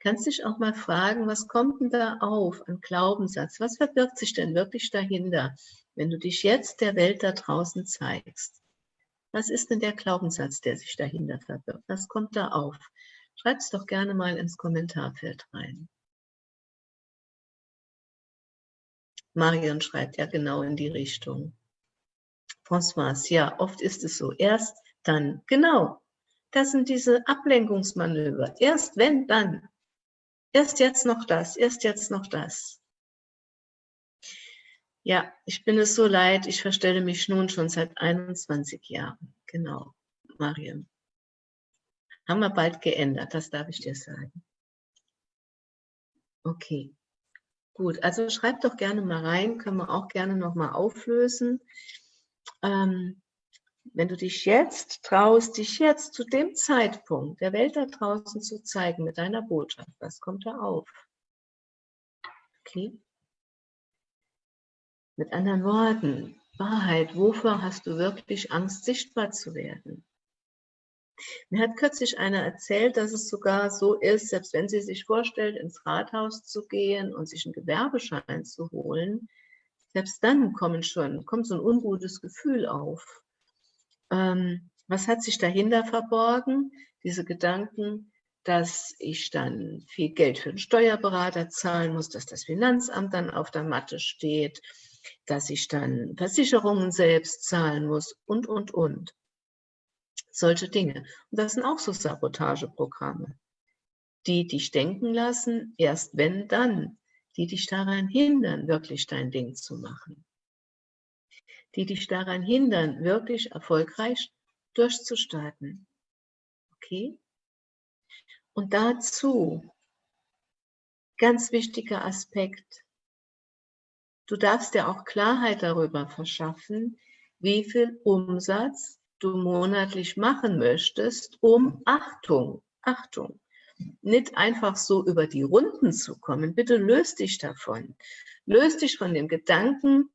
kannst dich auch mal fragen, was kommt denn da auf an Glaubenssatz? Was verbirgt sich denn wirklich dahinter, wenn du dich jetzt der Welt da draußen zeigst? Was ist denn der Glaubenssatz, der sich dahinter verbirgt? Was kommt da auf? Schreib es doch gerne mal ins Kommentarfeld rein. Marion schreibt ja genau in die Richtung. François, ja, oft ist es so. Erst dann. Genau. Das sind diese Ablenkungsmanöver. Erst wenn, dann. Erst jetzt noch das, erst jetzt noch das. Ja, ich bin es so leid, ich verstelle mich nun schon seit 21 Jahren. Genau, Mariam. Haben wir bald geändert, das darf ich dir sagen. Okay, gut. Also schreib doch gerne mal rein, können wir auch gerne nochmal auflösen. Ähm, wenn du dich jetzt traust, dich jetzt zu dem Zeitpunkt der Welt da draußen zu zeigen mit deiner Botschaft, was kommt da auf? Okay? Mit anderen Worten, Wahrheit, wovor hast du wirklich Angst, sichtbar zu werden? Mir hat kürzlich einer erzählt, dass es sogar so ist, selbst wenn sie sich vorstellt, ins Rathaus zu gehen und sich einen Gewerbeschein zu holen, selbst dann kommen schon, kommt so ein ungutes Gefühl auf. Ähm, was hat sich dahinter verborgen? Diese Gedanken, dass ich dann viel Geld für den Steuerberater zahlen muss, dass das Finanzamt dann auf der Matte steht, dass ich dann Versicherungen selbst zahlen muss und, und, und. Solche Dinge. Und das sind auch so Sabotageprogramme, die dich denken lassen, erst wenn dann, die dich daran hindern, wirklich dein Ding zu machen die dich daran hindern, wirklich erfolgreich durchzustarten. Okay? Und dazu, ganz wichtiger Aspekt, du darfst dir auch Klarheit darüber verschaffen, wie viel Umsatz du monatlich machen möchtest, um Achtung, Achtung, nicht einfach so über die Runden zu kommen. Bitte löst dich davon. Löst dich von dem Gedanken,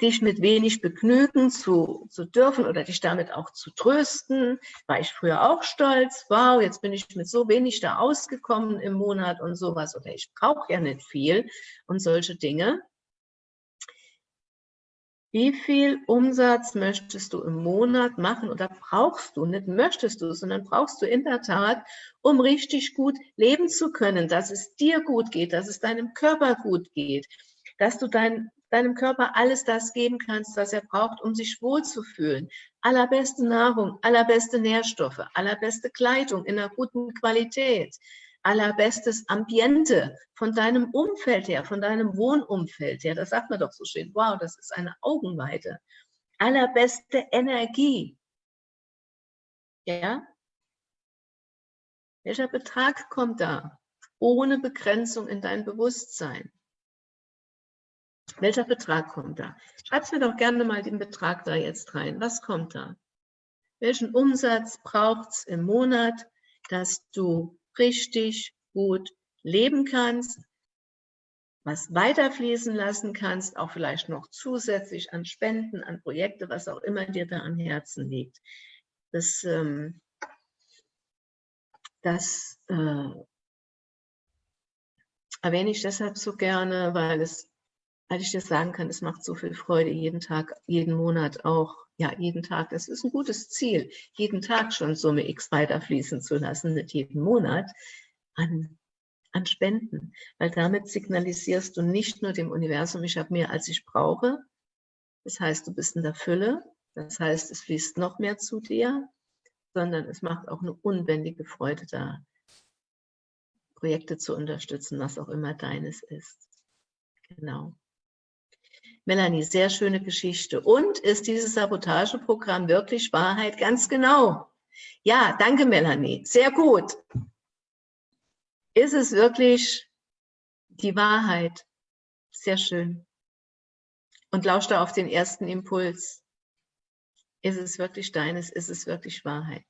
dich mit wenig begnügen zu, zu dürfen oder dich damit auch zu trösten. War ich früher auch stolz, wow, jetzt bin ich mit so wenig da ausgekommen im Monat und sowas oder ich brauche ja nicht viel und solche Dinge. Wie viel Umsatz möchtest du im Monat machen oder brauchst du, nicht möchtest du, sondern brauchst du in der Tat, um richtig gut leben zu können, dass es dir gut geht, dass es deinem Körper gut geht, dass du dein deinem Körper alles das geben kannst, was er braucht, um sich wohlzufühlen. Allerbeste Nahrung, allerbeste Nährstoffe, allerbeste Kleidung in einer guten Qualität. allerbestes Ambiente von deinem Umfeld her, von deinem Wohnumfeld her. Das sagt man doch so schön. Wow, das ist eine Augenweite. Allerbeste Energie. Ja? Welcher Betrag kommt da? Ohne Begrenzung in dein Bewusstsein. Welcher Betrag kommt da? Schreib mir doch gerne mal den Betrag da jetzt rein. Was kommt da? Welchen Umsatz braucht es im Monat, dass du richtig gut leben kannst, was weiterfließen lassen kannst, auch vielleicht noch zusätzlich an Spenden, an Projekte, was auch immer dir da am Herzen liegt. Das, ähm, das äh, erwähne ich deshalb so gerne, weil es weil ich dir sagen kann, es macht so viel Freude, jeden Tag, jeden Monat auch, ja, jeden Tag, das ist ein gutes Ziel, jeden Tag schon Summe X weiterfließen zu lassen, nicht jeden Monat, an, an Spenden. Weil damit signalisierst du nicht nur dem Universum, ich habe mehr, als ich brauche, das heißt, du bist in der Fülle, das heißt, es fließt noch mehr zu dir, sondern es macht auch eine unbändige Freude da, Projekte zu unterstützen, was auch immer deines ist. Genau. Melanie, sehr schöne Geschichte. Und ist dieses Sabotageprogramm wirklich Wahrheit? Ganz genau. Ja, danke Melanie. Sehr gut. Ist es wirklich die Wahrheit? Sehr schön. Und lausch da auf den ersten Impuls. Ist es wirklich deines? Ist es wirklich Wahrheit?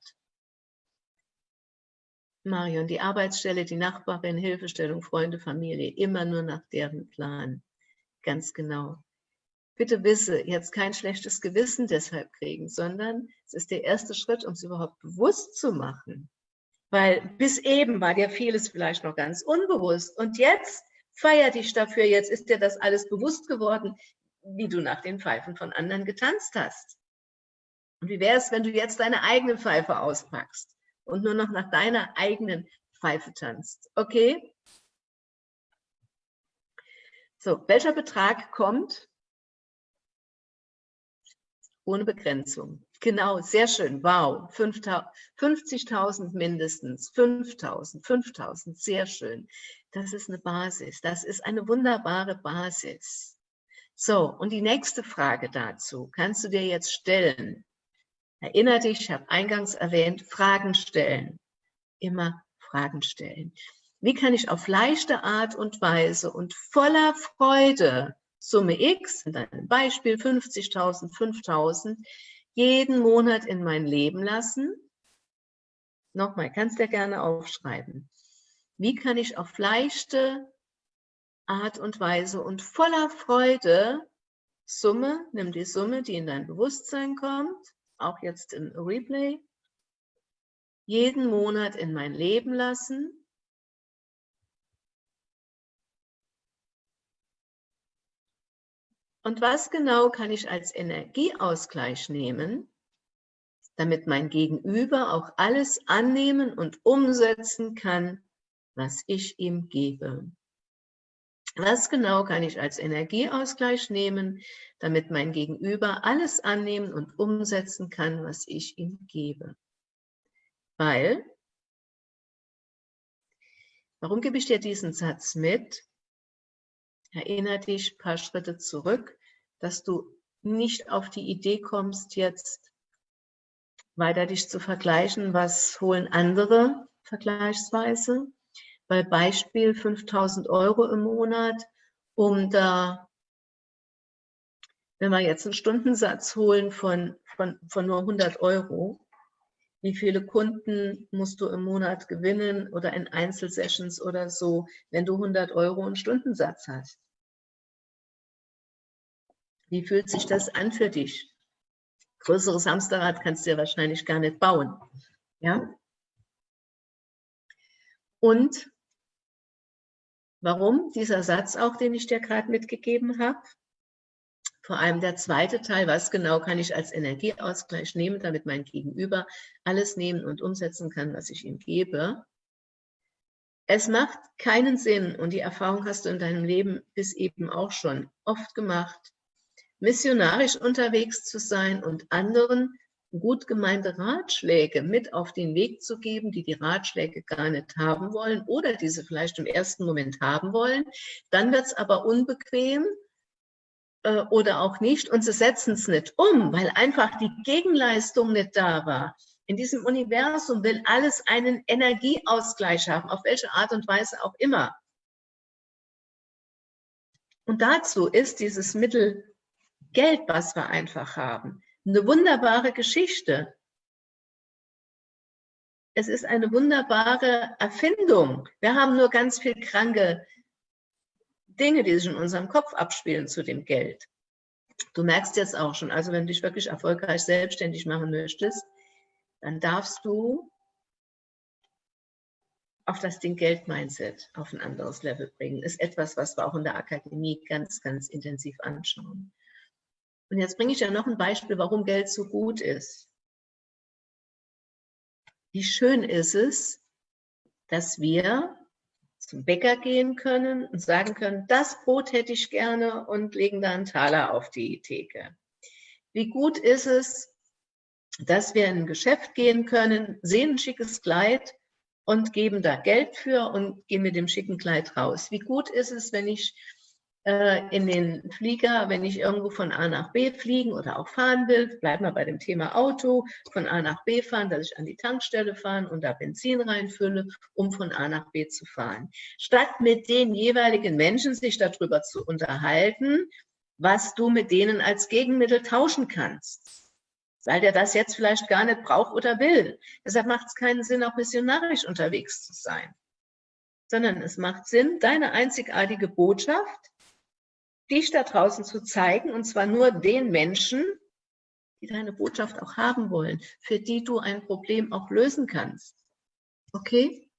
Marion, die Arbeitsstelle, die Nachbarin, Hilfestellung, Freunde, Familie, immer nur nach deren Plan. Ganz genau bitte wisse, jetzt kein schlechtes Gewissen deshalb kriegen, sondern es ist der erste Schritt, um es überhaupt bewusst zu machen. Weil bis eben war dir vieles vielleicht noch ganz unbewusst und jetzt feier dich dafür, jetzt ist dir das alles bewusst geworden, wie du nach den Pfeifen von anderen getanzt hast. Und wie wäre es, wenn du jetzt deine eigene Pfeife auspackst und nur noch nach deiner eigenen Pfeife tanzt? Okay? So, welcher Betrag kommt ohne Begrenzung. Genau, sehr schön. Wow, 50.000 mindestens, 5.000, 5.000, sehr schön. Das ist eine Basis, das ist eine wunderbare Basis. So, und die nächste Frage dazu kannst du dir jetzt stellen. Erinner dich, ich habe eingangs erwähnt, Fragen stellen. Immer Fragen stellen. Wie kann ich auf leichte Art und Weise und voller Freude Summe X, in deinem Beispiel 50.000, 5.000, jeden Monat in mein Leben lassen. Nochmal, kannst du ja gerne aufschreiben. Wie kann ich auf leichte Art und Weise und voller Freude Summe, nimm die Summe, die in dein Bewusstsein kommt, auch jetzt im Replay, jeden Monat in mein Leben lassen Und was genau kann ich als Energieausgleich nehmen, damit mein Gegenüber auch alles annehmen und umsetzen kann, was ich ihm gebe? Was genau kann ich als Energieausgleich nehmen, damit mein Gegenüber alles annehmen und umsetzen kann, was ich ihm gebe? Weil, warum gebe ich dir diesen Satz mit? Erinnere dich ein paar Schritte zurück, dass du nicht auf die Idee kommst, jetzt weiter dich zu vergleichen, was holen andere vergleichsweise. Bei Beispiel 5000 Euro im Monat, um da, wenn wir jetzt einen Stundensatz holen von, von, von nur 100 Euro, wie viele Kunden musst du im Monat gewinnen oder in Einzelsessions oder so, wenn du 100 Euro einen Stundensatz hast. Wie fühlt sich das an für dich? Größeres Hamsterrad kannst du ja wahrscheinlich gar nicht bauen. Ja? Und warum dieser Satz auch, den ich dir gerade mitgegeben habe? Vor allem der zweite Teil, was genau kann ich als Energieausgleich nehmen, damit mein Gegenüber alles nehmen und umsetzen kann, was ich ihm gebe. Es macht keinen Sinn, und die Erfahrung hast du in deinem Leben bis eben auch schon oft gemacht, missionarisch unterwegs zu sein und anderen gut gemeinte Ratschläge mit auf den Weg zu geben, die die Ratschläge gar nicht haben wollen oder diese vielleicht im ersten Moment haben wollen. Dann wird es aber unbequem äh, oder auch nicht und sie setzen es nicht um, weil einfach die Gegenleistung nicht da war. In diesem Universum will alles einen Energieausgleich haben, auf welche Art und Weise auch immer. Und dazu ist dieses Mittel Geld, was wir einfach haben, eine wunderbare Geschichte. Es ist eine wunderbare Erfindung. Wir haben nur ganz viel kranke Dinge, die sich in unserem Kopf abspielen zu dem Geld. Du merkst jetzt auch schon, also wenn du dich wirklich erfolgreich selbstständig machen möchtest, dann darfst du auf das Ding Geld-Mindset auf ein anderes Level bringen. Ist etwas, was wir auch in der Akademie ganz, ganz intensiv anschauen. Und jetzt bringe ich dir noch ein Beispiel, warum Geld so gut ist. Wie schön ist es, dass wir zum Bäcker gehen können und sagen können, das Brot hätte ich gerne und legen da einen Taler auf die Theke. Wie gut ist es, dass wir in ein Geschäft gehen können, sehen ein schickes Kleid und geben da Geld für und gehen mit dem schicken Kleid raus. Wie gut ist es, wenn ich in den Flieger, wenn ich irgendwo von A nach B fliegen oder auch fahren will, bleiben wir bei dem Thema Auto, von A nach B fahren, dass ich an die Tankstelle fahre und da Benzin reinfülle, um von A nach B zu fahren. Statt mit den jeweiligen Menschen sich darüber zu unterhalten, was du mit denen als Gegenmittel tauschen kannst. Weil der das jetzt vielleicht gar nicht braucht oder will. Deshalb macht es keinen Sinn, auch missionarisch unterwegs zu sein. Sondern es macht Sinn, deine einzigartige Botschaft dich da draußen zu zeigen, und zwar nur den Menschen, die deine Botschaft auch haben wollen, für die du ein Problem auch lösen kannst. Okay?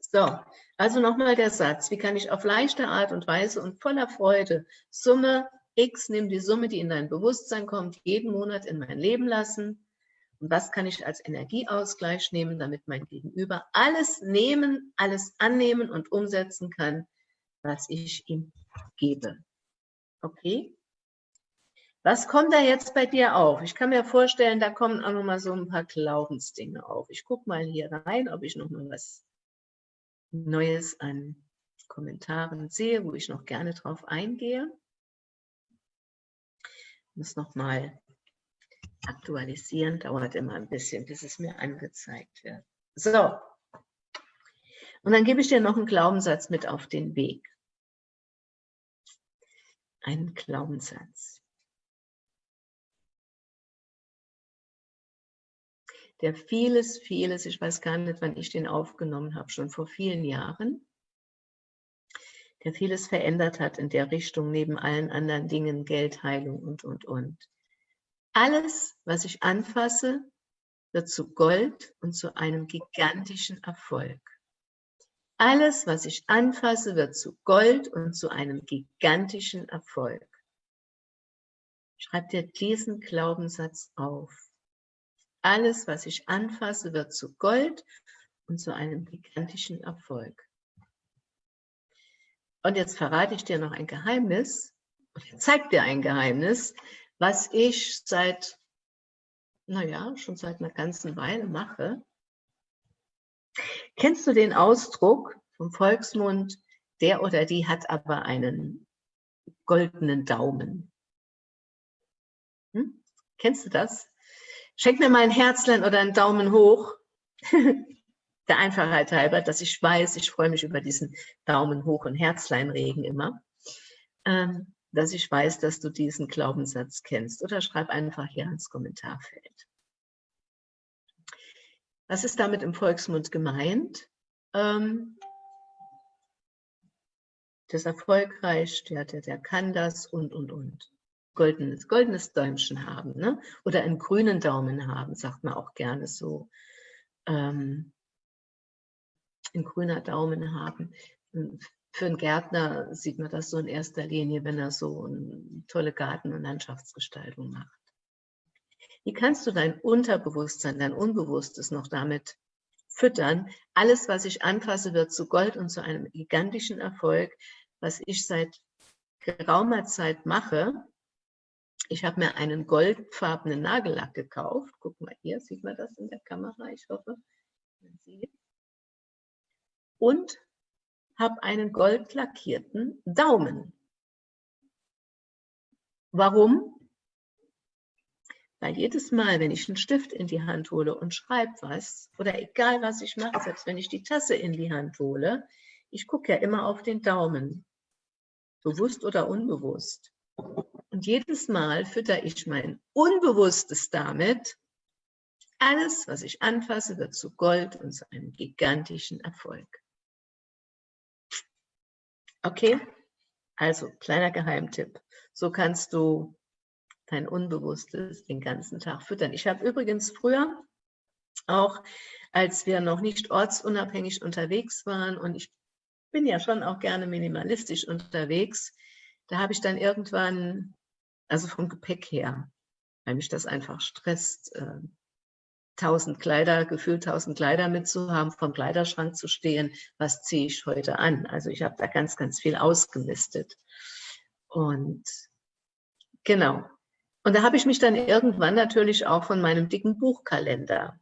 So, also nochmal der Satz, wie kann ich auf leichte Art und Weise und voller Freude Summe X, nimm die Summe, die in dein Bewusstsein kommt, jeden Monat in mein Leben lassen. Und was kann ich als Energieausgleich nehmen, damit mein Gegenüber alles nehmen, alles annehmen und umsetzen kann, was ich ihm gebe. Okay? Was kommt da jetzt bei dir auf? Ich kann mir vorstellen, da kommen auch noch mal so ein paar Glaubensdinge auf. Ich gucke mal hier rein, ob ich noch mal was Neues an Kommentaren sehe, wo ich noch gerne drauf eingehe. Ich muss noch mal aktualisieren, dauert immer ein bisschen, bis es mir angezeigt wird. So, und dann gebe ich dir noch einen Glaubenssatz mit auf den Weg einen Glaubenssatz. Der vieles, vieles, ich weiß gar nicht, wann ich den aufgenommen habe, schon vor vielen Jahren, der vieles verändert hat in der Richtung, neben allen anderen Dingen, Geldheilung und, und, und. Alles, was ich anfasse, wird zu Gold und zu einem gigantischen Erfolg. Alles, was ich anfasse, wird zu Gold und zu einem gigantischen Erfolg. Schreib dir diesen Glaubenssatz auf. Alles, was ich anfasse, wird zu Gold und zu einem gigantischen Erfolg. Und jetzt verrate ich dir noch ein Geheimnis, oder zeig dir ein Geheimnis, was ich seit, naja, schon seit einer ganzen Weile mache. Kennst du den Ausdruck vom Volksmund, der oder die hat aber einen goldenen Daumen? Hm? Kennst du das? Schenk mir mal ein Herzlein oder einen Daumen hoch. der Einfachheit halber, dass ich weiß, ich freue mich über diesen Daumen hoch und Herzleinregen immer, ähm, dass ich weiß, dass du diesen Glaubenssatz kennst. Oder schreib einfach hier ins Kommentarfeld. Was ist damit im Volksmund gemeint? Ähm, der ist erfolgreich, der, der, der kann das und, und, und. Goldenes, goldenes Däumchen haben, ne? oder einen grünen Daumen haben, sagt man auch gerne so. Ähm, ein grüner Daumen haben. Für einen Gärtner sieht man das so in erster Linie, wenn er so eine tolle Garten- und Landschaftsgestaltung macht. Wie kannst du dein Unterbewusstsein, dein Unbewusstes noch damit füttern? Alles, was ich anfasse, wird zu Gold und zu einem gigantischen Erfolg, was ich seit geraumer Zeit mache, Ich habe mir einen goldfarbenen Nagellack gekauft. Guck mal hier, sieht man das in der Kamera? Ich hoffe, man sieht. Und habe einen goldlackierten Daumen. Warum? Weil jedes Mal, wenn ich einen Stift in die Hand hole und schreibe was, oder egal was ich mache, selbst wenn ich die Tasse in die Hand hole, ich gucke ja immer auf den Daumen, bewusst oder unbewusst. Und jedes Mal fütter ich mein Unbewusstes damit, alles, was ich anfasse, wird zu Gold und zu einem gigantischen Erfolg. Okay? Also, kleiner Geheimtipp. So kannst du dein Unbewusstes den ganzen Tag füttern. Ich habe übrigens früher auch, als wir noch nicht ortsunabhängig unterwegs waren und ich bin ja schon auch gerne minimalistisch unterwegs, da habe ich dann irgendwann, also vom Gepäck her, weil mich das einfach stresst, äh, tausend Kleider, gefühlt tausend Kleider mitzuhaben, vom Kleiderschrank zu stehen, was ziehe ich heute an? Also ich habe da ganz, ganz viel ausgemistet. Und genau. Und da habe ich mich dann irgendwann natürlich auch von meinem dicken Buchkalender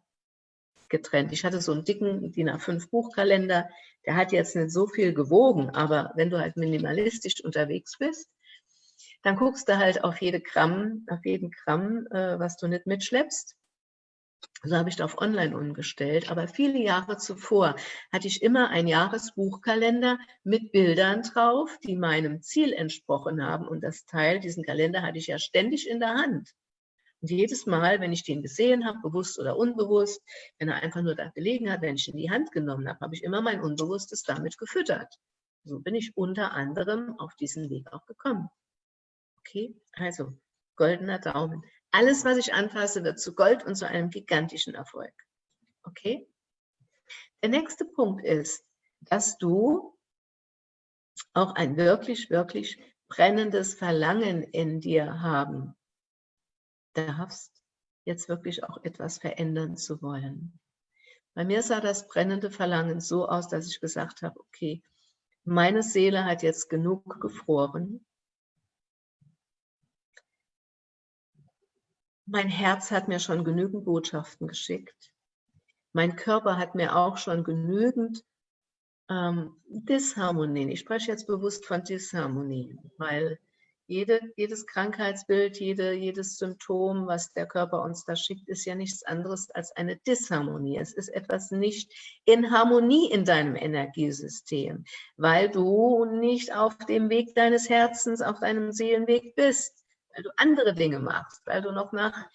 getrennt. Ich hatte so einen dicken DIN A5 Buchkalender, der hat jetzt nicht so viel gewogen, aber wenn du halt minimalistisch unterwegs bist, dann guckst du halt auf jede Gramm, auf jeden Gramm, äh, was du nicht mitschleppst. So habe ich da auf online umgestellt. Aber viele Jahre zuvor hatte ich immer einen Jahresbuchkalender mit Bildern drauf, die meinem Ziel entsprochen haben. Und das Teil, diesen Kalender hatte ich ja ständig in der Hand. Und jedes Mal, wenn ich den gesehen habe, bewusst oder unbewusst, wenn er einfach nur da gelegen hat, wenn ich ihn in die Hand genommen habe, habe ich immer mein Unbewusstes damit gefüttert. So bin ich unter anderem auf diesen Weg auch gekommen. Okay, also goldener Daumen. Alles, was ich anfasse, wird zu Gold und zu einem gigantischen Erfolg. Okay? Der nächste Punkt ist, dass du auch ein wirklich, wirklich brennendes Verlangen in dir haben darfst, jetzt wirklich auch etwas verändern zu wollen. Bei mir sah das brennende Verlangen so aus, dass ich gesagt habe, okay, meine Seele hat jetzt genug gefroren. Mein Herz hat mir schon genügend Botschaften geschickt. Mein Körper hat mir auch schon genügend ähm, Disharmonien. Ich spreche jetzt bewusst von Disharmonien, weil jede, jedes Krankheitsbild, jede, jedes Symptom, was der Körper uns da schickt, ist ja nichts anderes als eine Disharmonie. Es ist etwas nicht in Harmonie in deinem Energiesystem, weil du nicht auf dem Weg deines Herzens, auf deinem Seelenweg bist, weil du andere Dinge machst, weil du noch nach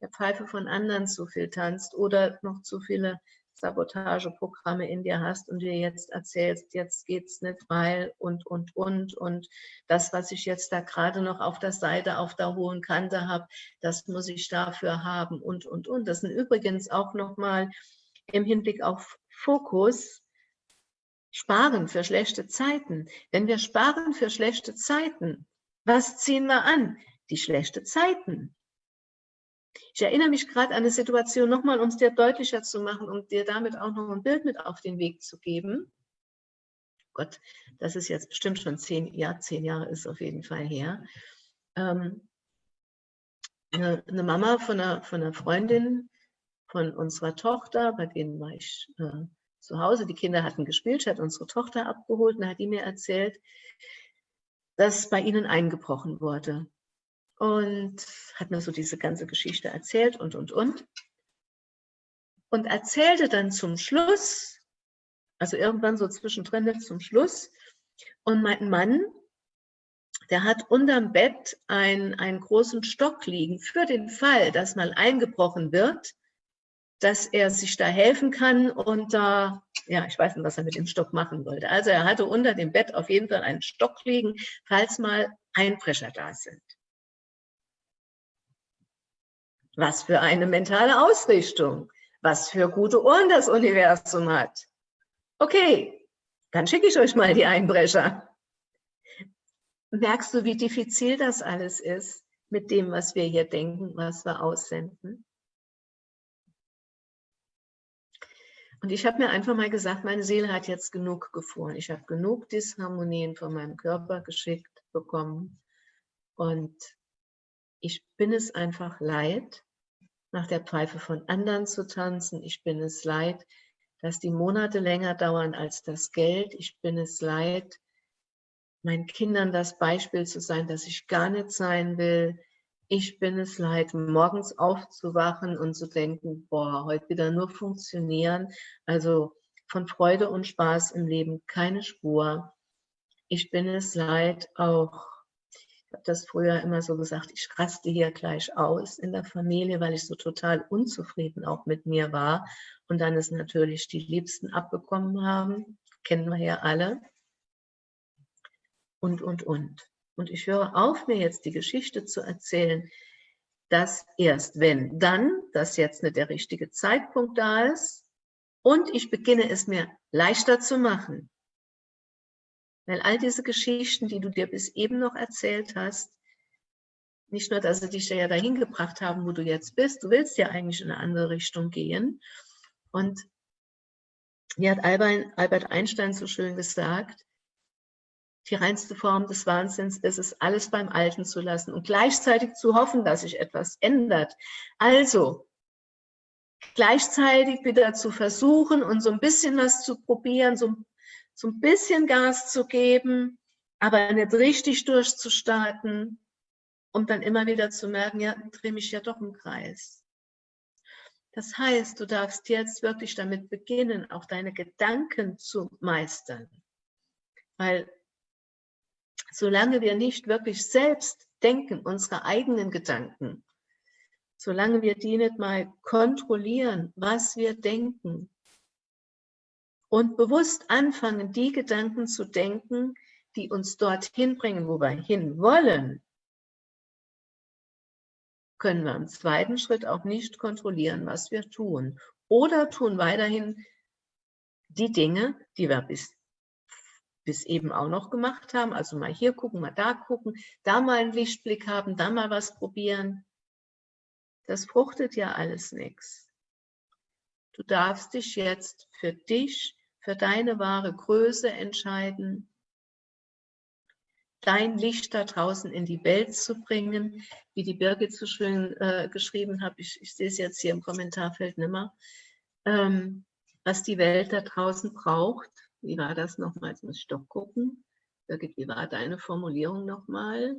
der Pfeife von anderen zu viel tanzt oder noch zu viele Sabotageprogramme in dir hast und dir jetzt erzählst, jetzt geht's nicht, weil und, und, und und das, was ich jetzt da gerade noch auf der Seite, auf der hohen Kante habe, das muss ich dafür haben und, und, und. Das sind übrigens auch nochmal im Hinblick auf Fokus, Sparen für schlechte Zeiten. Wenn wir sparen für schlechte Zeiten, was ziehen wir an? Die schlechte Zeiten. Ich erinnere mich gerade an eine Situation nochmal, um es dir deutlicher zu machen, um dir damit auch noch ein Bild mit auf den Weg zu geben. Gott, das ist jetzt bestimmt schon zehn, ja, zehn Jahre ist auf jeden Fall her. Ähm, eine, eine, Mama von einer, von einer Freundin von unserer Tochter, bei denen war ich äh, zu Hause, die Kinder hatten gespielt, hat unsere Tochter abgeholt und hat die mir erzählt, dass bei ihnen eingebrochen wurde und hat mir so diese ganze Geschichte erzählt und, und, und. Und erzählte dann zum Schluss, also irgendwann so zwischendrin zum Schluss, und mein Mann, der hat unterm Bett ein, einen großen Stock liegen für den Fall, dass mal eingebrochen wird, dass er sich da helfen kann und da, ja, ich weiß nicht, was er mit dem Stock machen wollte. Also er hatte unter dem Bett auf jeden Fall einen Stock liegen, falls mal Einbrecher da sind. Was für eine mentale Ausrichtung. Was für gute Ohren das Universum hat. Okay, dann schicke ich euch mal die Einbrecher. Merkst du, wie diffizil das alles ist mit dem, was wir hier denken, was wir aussenden? Und ich habe mir einfach mal gesagt, meine Seele hat jetzt genug gefroren. Ich habe genug Disharmonien von meinem Körper geschickt bekommen. Und Ich bin es einfach leid, nach der Pfeife von anderen zu tanzen. Ich bin es leid, dass die Monate länger dauern als das Geld. Ich bin es leid, meinen Kindern das Beispiel zu sein, dass ich gar nicht sein will. Ich bin es leid, morgens aufzuwachen und zu denken, boah, heute wieder nur funktionieren. Also von Freude und Spaß im Leben keine Spur. Ich bin es leid, auch, ich habe das früher immer so gesagt, ich raste hier gleich aus in der Familie, weil ich so total unzufrieden auch mit mir war. Und dann ist natürlich die Liebsten abbekommen haben, kennen wir ja alle und, und, und. Und ich höre auf, mir jetzt die Geschichte zu erzählen, dass erst wenn dann, dass jetzt nicht der richtige Zeitpunkt da ist und ich beginne es mir leichter zu machen. Weil all diese Geschichten, die du dir bis eben noch erzählt hast, nicht nur, dass sie dich ja dahin gebracht haben, wo du jetzt bist, du willst ja eigentlich in eine andere Richtung gehen. Und wie hat Albert Einstein so schön gesagt, die reinste Form des Wahnsinns ist es, alles beim Alten zu lassen und gleichzeitig zu hoffen, dass sich etwas ändert. Also, gleichzeitig wieder zu versuchen und so ein bisschen was zu probieren, so, so ein bisschen Gas zu geben, aber nicht richtig durchzustarten, um dann immer wieder zu merken, ja, drehe mich ja doch im Kreis. Das heißt, du darfst jetzt wirklich damit beginnen, auch deine Gedanken zu meistern. Weil solange wir nicht wirklich selbst denken, unsere eigenen Gedanken, solange wir die nicht mal kontrollieren, was wir denken und bewusst anfangen, die Gedanken zu denken, die uns dorthin bringen, wo wir hinwollen, können wir im zweiten Schritt auch nicht kontrollieren, was wir tun. Oder tun weiterhin die Dinge, die wir bis bis eben auch noch gemacht haben. Also mal hier gucken, mal da gucken, da mal einen Lichtblick haben, da mal was probieren. Das fruchtet ja alles nichts. Du darfst dich jetzt für dich, für deine wahre Größe entscheiden, dein Licht da draußen in die Welt zu bringen, wie die Birgit so schön äh, geschrieben hat, ich, ich sehe es jetzt hier im Kommentarfeld nimmer, ähm, was die Welt da draußen braucht, wie war das nochmal? Jetzt muss ich doch gucken. Birgit, wie war deine Formulierung nochmal?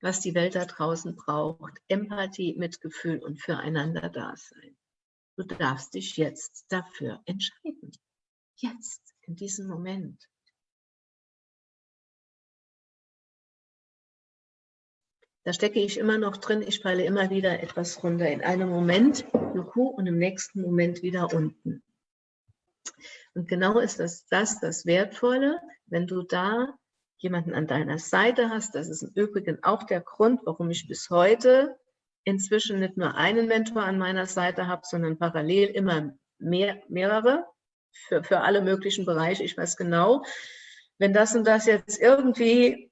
Was die Welt da draußen braucht. Empathie, Mitgefühl und füreinander Dasein. Du darfst dich jetzt dafür entscheiden. Jetzt, in diesem Moment. Da stecke ich immer noch drin, ich falle immer wieder etwas runter. In einem Moment juhu, und im nächsten Moment wieder unten. Und genau ist das, das das Wertvolle, wenn du da jemanden an deiner Seite hast. Das ist im Übrigen auch der Grund, warum ich bis heute inzwischen nicht nur einen Mentor an meiner Seite habe, sondern parallel immer mehr, mehrere für, für alle möglichen Bereiche. Ich weiß genau, wenn das und das jetzt irgendwie,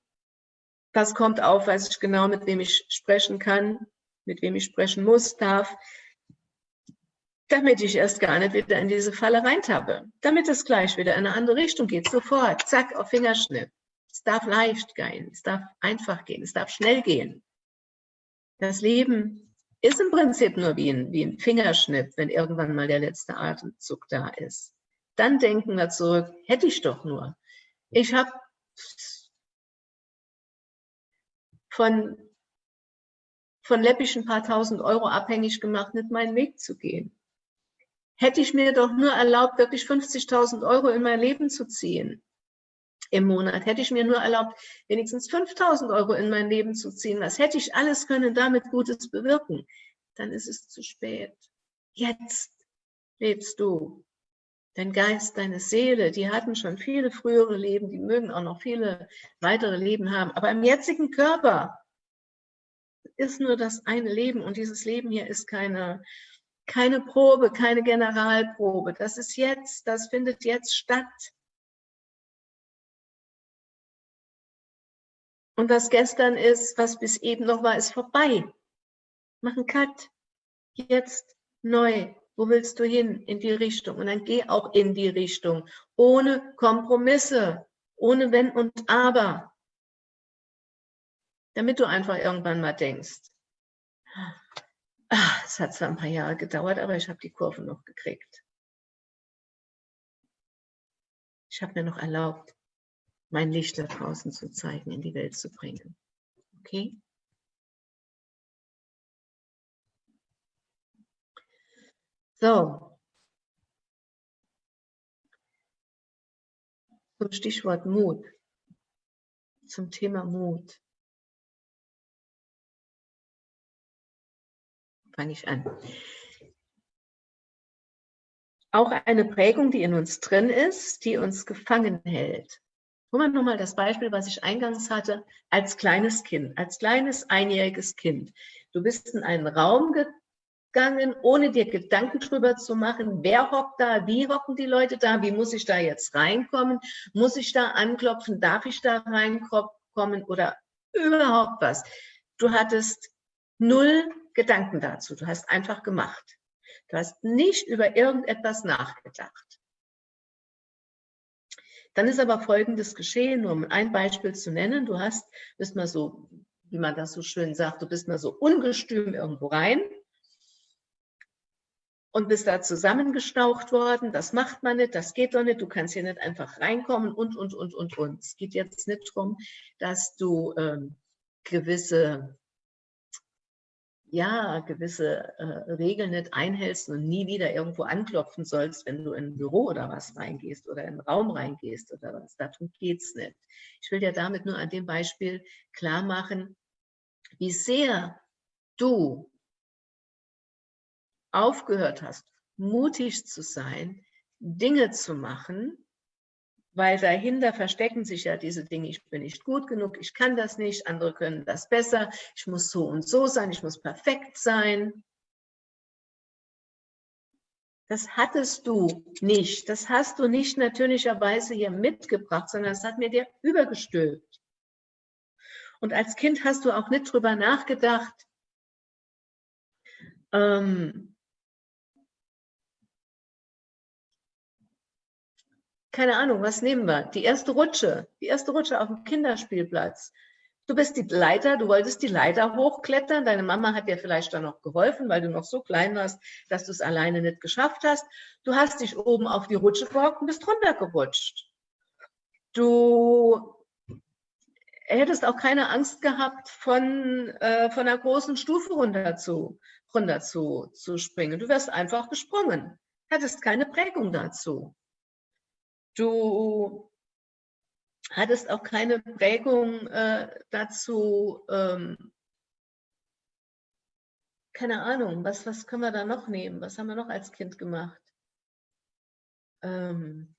das kommt auf, weiß ich genau, mit wem ich sprechen kann, mit wem ich sprechen muss, darf damit ich erst gar nicht wieder in diese Falle reintappe, damit es gleich wieder in eine andere Richtung geht, sofort, zack, auf Fingerschnipp. Es darf leicht gehen, es darf einfach gehen, es darf schnell gehen. Das Leben ist im Prinzip nur wie ein, wie ein Fingerschnipp, wenn irgendwann mal der letzte Atemzug da ist. Dann denken wir zurück, hätte ich doch nur. Ich habe von, von Läppisch ein paar tausend Euro abhängig gemacht, nicht meinen Weg zu gehen hätte ich mir doch nur erlaubt, wirklich 50.000 Euro in mein Leben zu ziehen im Monat. Hätte ich mir nur erlaubt, wenigstens 5.000 Euro in mein Leben zu ziehen. Was hätte ich alles können damit Gutes bewirken? Dann ist es zu spät. Jetzt lebst du. Dein Geist, deine Seele, die hatten schon viele frühere Leben, die mögen auch noch viele weitere Leben haben. Aber im jetzigen Körper ist nur das eine Leben und dieses Leben hier ist keine keine Probe, keine Generalprobe. Das ist jetzt, das findet jetzt statt. Und was gestern ist, was bis eben noch war, ist vorbei. Mach einen Cut. Jetzt neu. Wo willst du hin? In die Richtung. Und dann geh auch in die Richtung. Ohne Kompromisse. Ohne Wenn und Aber. damit du einfach irgendwann mal denkst, es hat zwar ein paar Jahre gedauert, aber ich habe die Kurve noch gekriegt. Ich habe mir noch erlaubt, mein Licht da draußen zu zeigen, in die Welt zu bringen. Okay? So. Zum Stichwort Mut. Zum Thema Mut. Fange ich an. Auch eine Prägung, die in uns drin ist, die uns gefangen hält. Guck mal nochmal das Beispiel, was ich eingangs hatte, als kleines Kind, als kleines einjähriges Kind. Du bist in einen Raum gegangen, ohne dir Gedanken drüber zu machen, wer hockt da, wie hocken die Leute da, wie muss ich da jetzt reinkommen, muss ich da anklopfen, darf ich da reinkommen oder überhaupt was. Du hattest null Gedanken dazu, du hast einfach gemacht. Du hast nicht über irgendetwas nachgedacht. Dann ist aber Folgendes geschehen, nur um ein Beispiel zu nennen. Du hast, bist mal so, wie man das so schön sagt, du bist mal so ungestüm irgendwo rein und bist da zusammengestaucht worden. Das macht man nicht, das geht doch nicht, du kannst hier nicht einfach reinkommen und, und, und, und, und. Es geht jetzt nicht darum, dass du ähm, gewisse ja, gewisse äh, Regeln nicht einhältst und nie wieder irgendwo anklopfen sollst, wenn du in ein Büro oder was reingehst oder in einen Raum reingehst oder was. Darum geht es nicht. Ich will dir damit nur an dem Beispiel klar machen, wie sehr du aufgehört hast, mutig zu sein, Dinge zu machen, weil dahinter verstecken sich ja diese Dinge, ich bin nicht gut genug, ich kann das nicht, andere können das besser, ich muss so und so sein, ich muss perfekt sein. Das hattest du nicht, das hast du nicht natürlicherweise hier mitgebracht, sondern das hat mir dir übergestülpt. Und als Kind hast du auch nicht drüber nachgedacht, ähm, keine Ahnung, was nehmen wir? Die erste Rutsche, die erste Rutsche auf dem Kinderspielplatz. Du bist die Leiter, du wolltest die Leiter hochklettern, deine Mama hat dir vielleicht dann noch geholfen, weil du noch so klein warst, dass du es alleine nicht geschafft hast. Du hast dich oben auf die Rutsche gehockt und bist runtergerutscht. Du hättest auch keine Angst gehabt, von, äh, von einer großen Stufe runter zu, runter zu, zu springen. Du wärst einfach gesprungen, hättest keine Prägung dazu. Du hattest auch keine Prägung äh, dazu, ähm, keine Ahnung, was, was können wir da noch nehmen? Was haben wir noch als Kind gemacht? Ähm,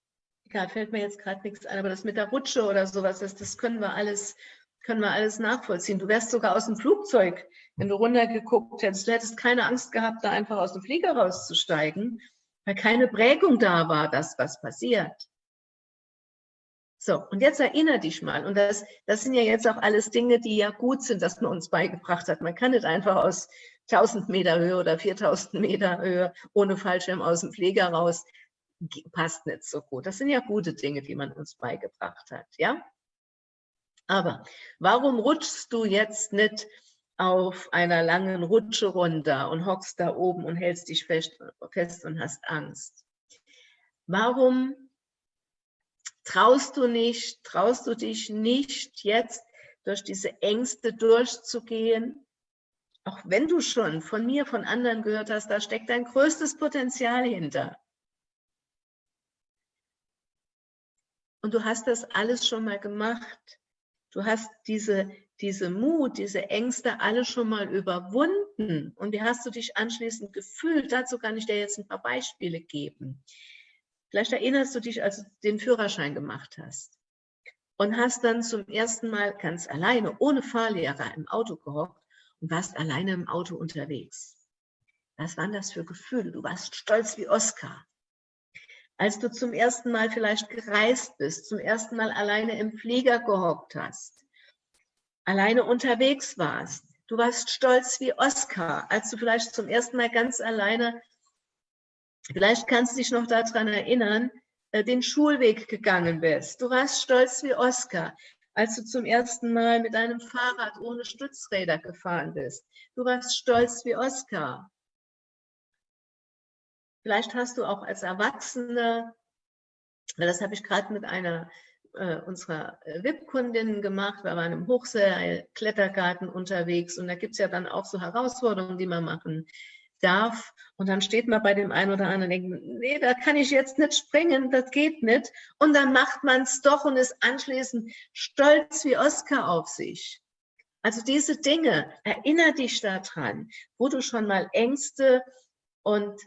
egal, fällt mir jetzt gerade nichts ein, aber das mit der Rutsche oder sowas, das, das können wir alles können wir alles nachvollziehen. Du wärst sogar aus dem Flugzeug, wenn du runtergeguckt hättest, du hättest keine Angst gehabt, da einfach aus dem Flieger rauszusteigen, weil keine Prägung da war, dass was passiert. So, und jetzt erinnere dich mal, und das, das sind ja jetzt auch alles Dinge, die ja gut sind, dass man uns beigebracht hat. Man kann nicht einfach aus 1000 Meter Höhe oder 4000 Meter Höhe ohne Fallschirm aus dem Pfleger raus, passt nicht so gut. Das sind ja gute Dinge, die man uns beigebracht hat, ja? Aber warum rutschst du jetzt nicht auf einer langen Rutsche runter und hockst da oben und hältst dich fest, fest und hast Angst? Warum traust du nicht, traust du dich nicht jetzt durch diese Ängste durchzugehen, auch wenn du schon von mir, von anderen gehört hast, da steckt dein größtes Potenzial hinter. Und du hast das alles schon mal gemacht. Du hast diese, diese Mut, diese Ängste alle schon mal überwunden. Und wie hast du dich anschließend gefühlt? Dazu kann ich dir jetzt ein paar Beispiele geben. Vielleicht erinnerst du dich, als du den Führerschein gemacht hast und hast dann zum ersten Mal ganz alleine, ohne Fahrlehrer im Auto gehockt und warst alleine im Auto unterwegs. Was waren das für Gefühle? Du warst stolz wie Oskar. Als du zum ersten Mal vielleicht gereist bist, zum ersten Mal alleine im Flieger gehockt hast, alleine unterwegs warst, du warst stolz wie Oskar, als du vielleicht zum ersten Mal ganz alleine Vielleicht kannst du dich noch daran erinnern, äh, den Schulweg gegangen bist. Du warst stolz wie Oskar. als du zum ersten Mal mit deinem Fahrrad ohne Stützräder gefahren bist. Du warst stolz wie Oskar. Vielleicht hast du auch als Erwachsene, das habe ich gerade mit einer äh, unserer VIP-Kundinnen gemacht, wir waren im Hochseil-Klettergarten unterwegs und da gibt es ja dann auch so Herausforderungen, die man machen darf. Und dann steht man bei dem einen oder anderen und denkt, nee, da kann ich jetzt nicht springen, das geht nicht. Und dann macht man es doch und ist anschließend stolz wie Oscar auf sich. Also diese Dinge, erinnere dich daran, wo du schon mal Ängste und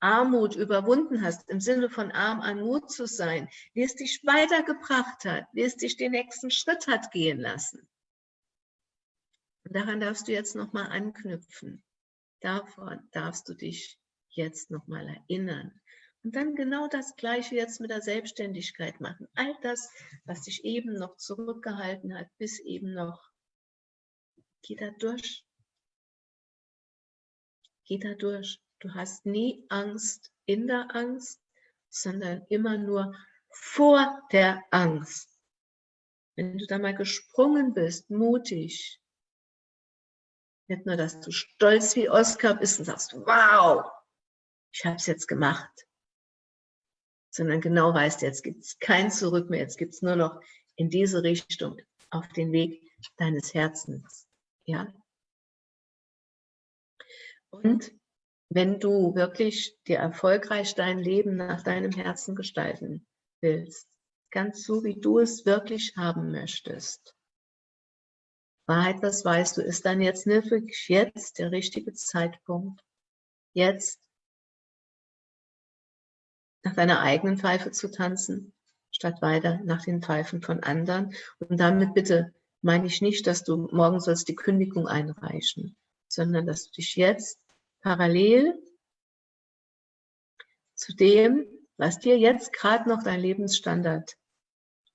Armut überwunden hast, im Sinne von arm an Mut zu sein, wie es dich weitergebracht hat, wie es dich den nächsten Schritt hat gehen lassen. Und daran darfst du jetzt nochmal anknüpfen. Davon darfst du dich jetzt nochmal erinnern. Und dann genau das Gleiche jetzt mit der Selbstständigkeit machen. All das, was dich eben noch zurückgehalten hat, bis eben noch, geh da durch. Geh da durch. Du hast nie Angst in der Angst, sondern immer nur vor der Angst. Wenn du da mal gesprungen bist, mutig, nicht nur, dass du stolz wie Oscar bist und sagst, wow, ich habe es jetzt gemacht, sondern genau weißt, jetzt gibt es kein Zurück mehr, jetzt gibt es nur noch in diese Richtung auf den Weg deines Herzens. Ja? Und wenn du wirklich dir erfolgreich dein Leben nach deinem Herzen gestalten willst, ganz so, wie du es wirklich haben möchtest, Wahrheit, das weißt du, ist dann jetzt wirklich jetzt der richtige Zeitpunkt, jetzt nach deiner eigenen Pfeife zu tanzen, statt weiter nach den Pfeifen von anderen. Und damit bitte meine ich nicht, dass du morgen sollst die Kündigung einreichen, sondern dass du dich jetzt parallel zu dem, was dir jetzt gerade noch dein Lebensstandard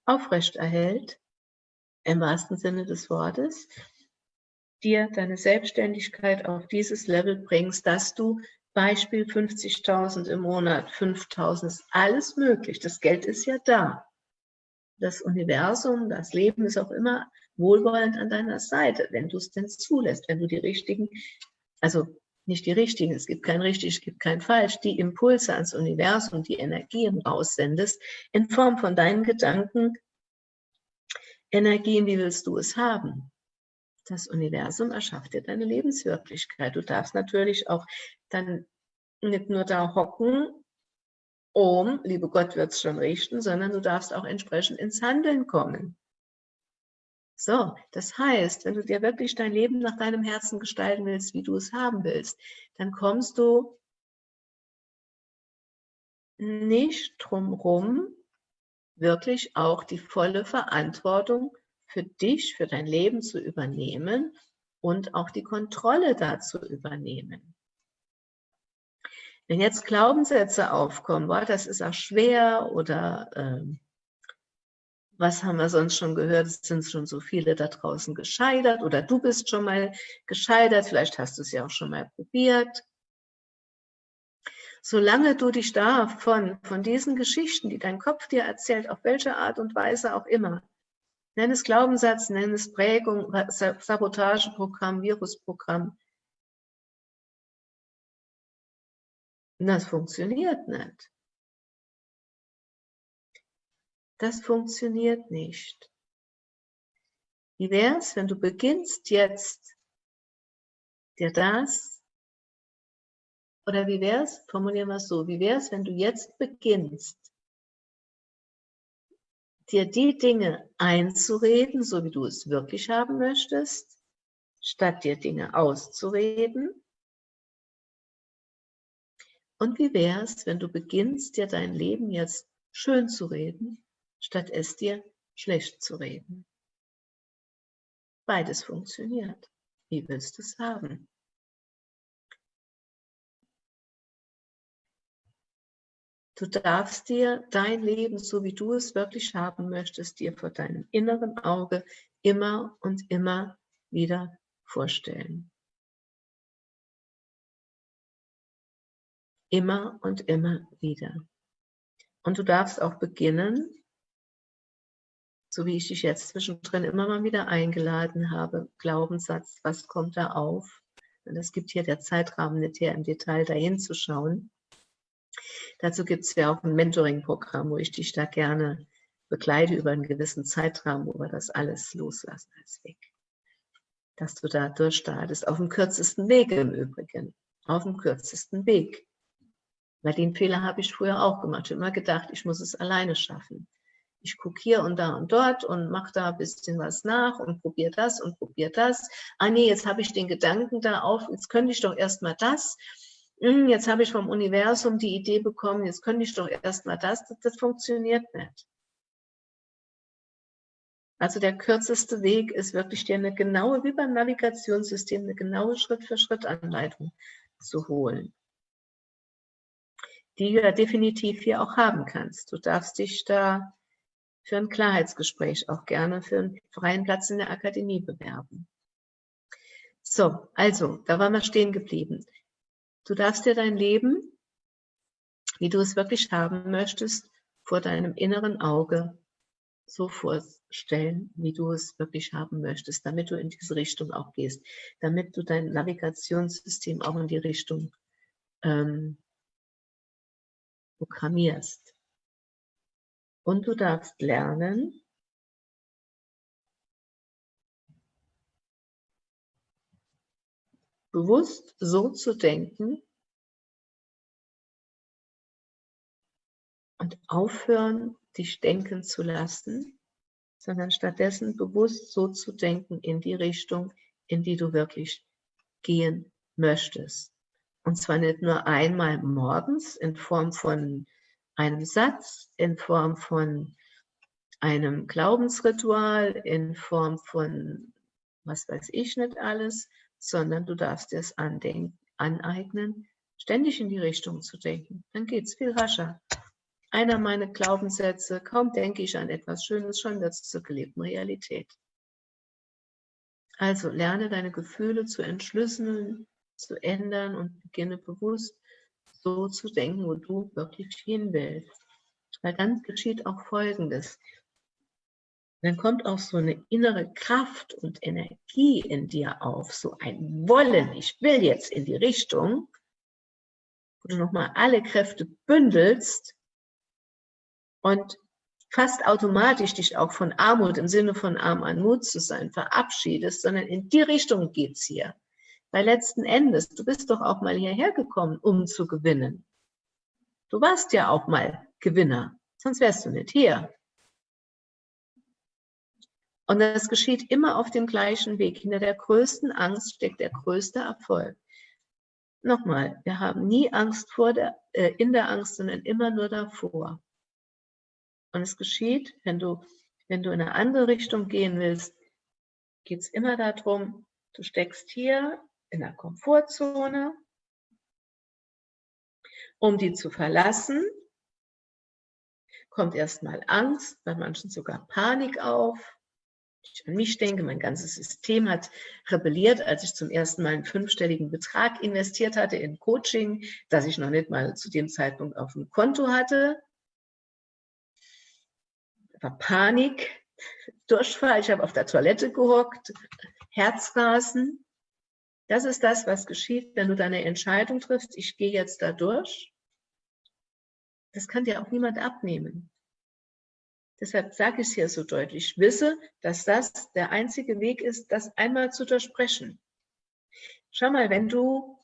aufrecht erhält, im wahrsten Sinne des Wortes, dir deine Selbstständigkeit auf dieses Level bringst, dass du Beispiel 50.000 im Monat, 5.000, ist alles möglich. Das Geld ist ja da. Das Universum, das Leben ist auch immer wohlwollend an deiner Seite, wenn du es denn zulässt, wenn du die richtigen, also nicht die richtigen, es gibt kein richtig, es gibt kein falsch, die Impulse ans Universum, die Energien raussendest, in Form von deinen Gedanken, Energien, wie willst du es haben? Das Universum erschafft dir deine Lebenswirklichkeit. Du darfst natürlich auch dann nicht nur da hocken, um, liebe Gott wird es schon richten, sondern du darfst auch entsprechend ins Handeln kommen. So, das heißt, wenn du dir wirklich dein Leben nach deinem Herzen gestalten willst, wie du es haben willst, dann kommst du nicht drum rum, wirklich auch die volle Verantwortung für dich, für dein Leben zu übernehmen und auch die Kontrolle dazu übernehmen. Wenn jetzt Glaubenssätze aufkommen, boah, das ist auch schwer oder äh, was haben wir sonst schon gehört, es sind schon so viele da draußen gescheitert oder du bist schon mal gescheitert, vielleicht hast du es ja auch schon mal probiert solange du dich da von, von diesen Geschichten, die dein Kopf dir erzählt, auf welche Art und Weise auch immer, nenn es Glaubenssatz, nenn es Prägung, Sabotageprogramm, Virusprogramm, das funktioniert nicht. Das funktioniert nicht. Wie wäre es, wenn du beginnst jetzt, dir das oder wie wäre es, formulieren wir es so, wie wäre es, wenn du jetzt beginnst, dir die Dinge einzureden, so wie du es wirklich haben möchtest, statt dir Dinge auszureden? Und wie wäre es, wenn du beginnst, dir dein Leben jetzt schön zu reden, statt es dir schlecht zu reden? Beides funktioniert. Wie willst du es haben? Du darfst dir dein Leben, so wie du es wirklich haben möchtest, dir vor deinem inneren Auge immer und immer wieder vorstellen. Immer und immer wieder. Und du darfst auch beginnen so wie ich dich jetzt zwischendrin immer mal wieder eingeladen habe, Glaubenssatz, was kommt da auf? Und es gibt hier der Zeitrahmen nicht her im Detail dahin zu schauen. Dazu gibt es ja auch ein Mentoring-Programm, wo ich dich da gerne begleite über einen gewissen Zeitrahmen, wo wir das alles loslassen als Weg. Dass du da durchstartest, auf dem kürzesten Weg im Übrigen, auf dem kürzesten Weg. Weil den Fehler habe ich früher auch gemacht. Ich habe immer gedacht, ich muss es alleine schaffen. Ich gucke hier und da und dort und mache da ein bisschen was nach und probiere das und probiere das. Ah nee, jetzt habe ich den Gedanken da auf, jetzt könnte ich doch erstmal das. Hm, jetzt habe ich vom Universum die Idee bekommen, jetzt könnte ich doch erstmal das. das. Das funktioniert nicht. Also der kürzeste Weg ist wirklich dir eine genaue, wie beim Navigationssystem, eine genaue Schritt-für-Schritt-Anleitung zu holen, die du ja definitiv hier auch haben kannst. Du darfst dich da für ein Klarheitsgespräch auch gerne für einen freien Platz in der Akademie bewerben. So, also, da waren wir stehen geblieben. Du darfst dir dein Leben, wie du es wirklich haben möchtest, vor deinem inneren Auge so vorstellen, wie du es wirklich haben möchtest, damit du in diese Richtung auch gehst, damit du dein Navigationssystem auch in die Richtung ähm, programmierst. Und du darfst lernen, bewusst so zu denken und aufhören, dich denken zu lassen, sondern stattdessen bewusst so zu denken in die Richtung, in die du wirklich gehen möchtest. Und zwar nicht nur einmal morgens in Form von einem Satz, in Form von einem Glaubensritual, in Form von was weiß ich nicht alles, sondern du darfst dir es aneignen, ständig in die Richtung zu denken. Dann geht es viel rascher einer meiner Glaubenssätze, kaum denke ich an etwas Schönes, schon wird es zur gelebten Realität. Also lerne deine Gefühle zu entschlüsseln, zu ändern und beginne bewusst so zu denken, wo du wirklich hin willst. Weil dann geschieht auch Folgendes. Dann kommt auch so eine innere Kraft und Energie in dir auf, so ein Wollen, ich will jetzt in die Richtung, wo du nochmal alle Kräfte bündelst und fast automatisch dich auch von Armut im Sinne von arm an Mut zu sein verabschiedest, sondern in die Richtung geht's hier. Weil letzten Endes, du bist doch auch mal hierher gekommen, um zu gewinnen. Du warst ja auch mal Gewinner, sonst wärst du nicht hier. Und das geschieht immer auf dem gleichen Weg. Hinter der größten Angst steckt der größte Erfolg. Nochmal, wir haben nie Angst vor der, äh, in der Angst, sondern immer nur davor. Und es geschieht, wenn du, wenn du in eine andere Richtung gehen willst, geht es immer darum, du steckst hier in der Komfortzone, um die zu verlassen, kommt erstmal Angst, bei manchen sogar Panik auf. Ich an mich denke, mein ganzes System hat rebelliert, als ich zum ersten Mal einen fünfstelligen Betrag investiert hatte in Coaching, das ich noch nicht mal zu dem Zeitpunkt auf dem Konto hatte war Panik, Durchfall, ich habe auf der Toilette gehockt, Herzrasen. Das ist das, was geschieht, wenn du deine Entscheidung triffst, ich gehe jetzt da durch. Das kann dir auch niemand abnehmen. Deshalb sage ich es hier so deutlich. Wisse, dass das der einzige Weg ist, das einmal zu durchbrechen. Schau mal, wenn du,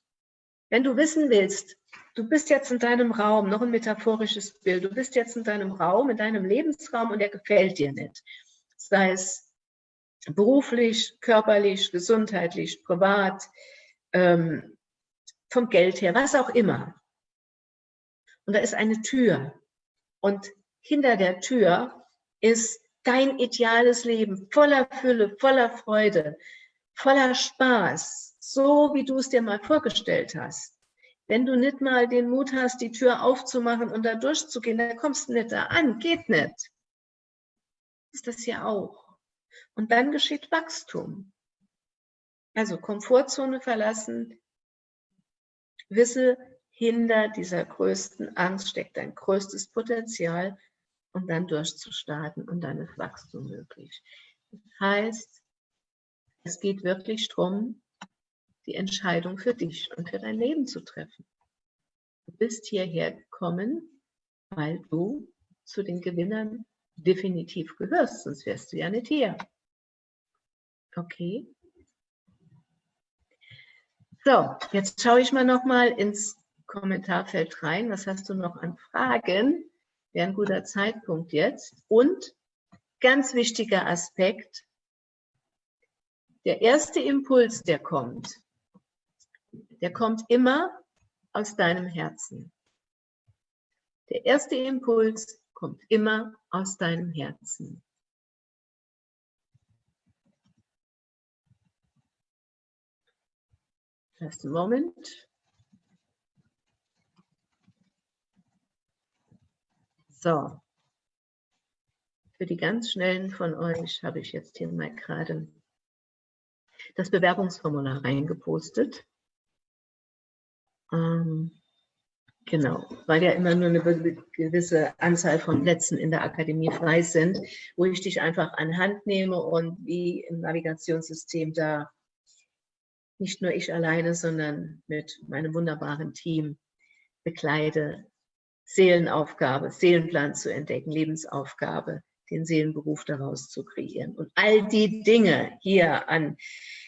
wenn du wissen willst, du bist jetzt in deinem Raum, noch ein metaphorisches Bild, du bist jetzt in deinem Raum, in deinem Lebensraum und der gefällt dir nicht. Sei es beruflich, körperlich, gesundheitlich, privat, ähm, vom Geld her, was auch immer. Und da ist eine Tür. Und hinter der Tür ist dein ideales Leben voller Fülle, voller Freude, voller Spaß, so wie du es dir mal vorgestellt hast. Wenn du nicht mal den Mut hast, die Tür aufzumachen und da durchzugehen, dann kommst du nicht da an, geht nicht. Ist das ja auch. Und dann geschieht Wachstum. Also Komfortzone verlassen, wisse, hinter dieser größten Angst steckt dein größtes Potenzial und dann durchzustarten und dann ist Wachstum möglich. Das heißt, es geht wirklich darum, die Entscheidung für dich und für dein Leben zu treffen. Du bist hierher gekommen, weil du zu den Gewinnern definitiv gehörst, sonst wärst du ja nicht hier. Okay. So, jetzt schaue ich mal noch mal ins Kommentarfeld rein. Was hast du noch an Fragen? Wäre ein guter Zeitpunkt jetzt. Und ganz wichtiger Aspekt, der erste Impuls, der kommt, der kommt immer aus deinem Herzen. Der erste Impuls kommt immer aus deinem Herzen. Just a moment. So. Für die ganz Schnellen von euch habe ich jetzt hier mal gerade das Bewerbungsformular reingepostet. Ähm, genau, weil ja immer nur eine gewisse Anzahl von Plätzen in der Akademie frei sind, wo ich dich einfach an Hand nehme und wie im Navigationssystem da nicht nur ich alleine, sondern mit meinem wunderbaren Team bekleide, Seelenaufgabe, Seelenplan zu entdecken, Lebensaufgabe, den Seelenberuf daraus zu kreieren. Und all die Dinge hier an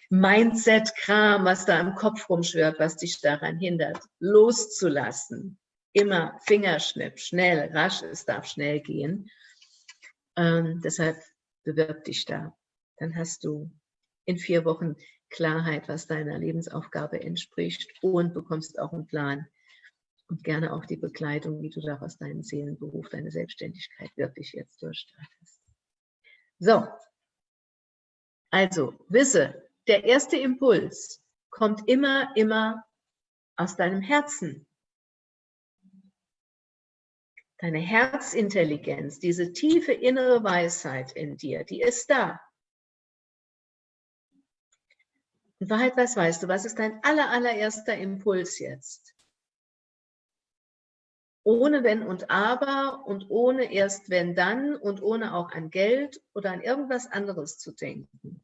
Mindset-Kram, was da im Kopf rumschwirrt, was dich daran hindert, loszulassen. Immer Fingerschnipp, schnell, rasch, es darf schnell gehen. Ähm, deshalb bewirb dich da. Dann hast du in vier Wochen Klarheit, was deiner Lebensaufgabe entspricht und bekommst auch einen Plan und gerne auch die Begleitung, wie du daraus deinen Seelenberuf, deine Selbstständigkeit wirklich jetzt durchstartest. So, also wisse, der erste Impuls kommt immer, immer aus deinem Herzen. Deine Herzintelligenz, diese tiefe innere Weisheit in dir, die ist da. In Wahrheit, was weißt du? Was ist dein aller, allererster Impuls jetzt? Ohne Wenn und Aber und ohne erst Wenn dann und ohne auch an Geld oder an irgendwas anderes zu denken.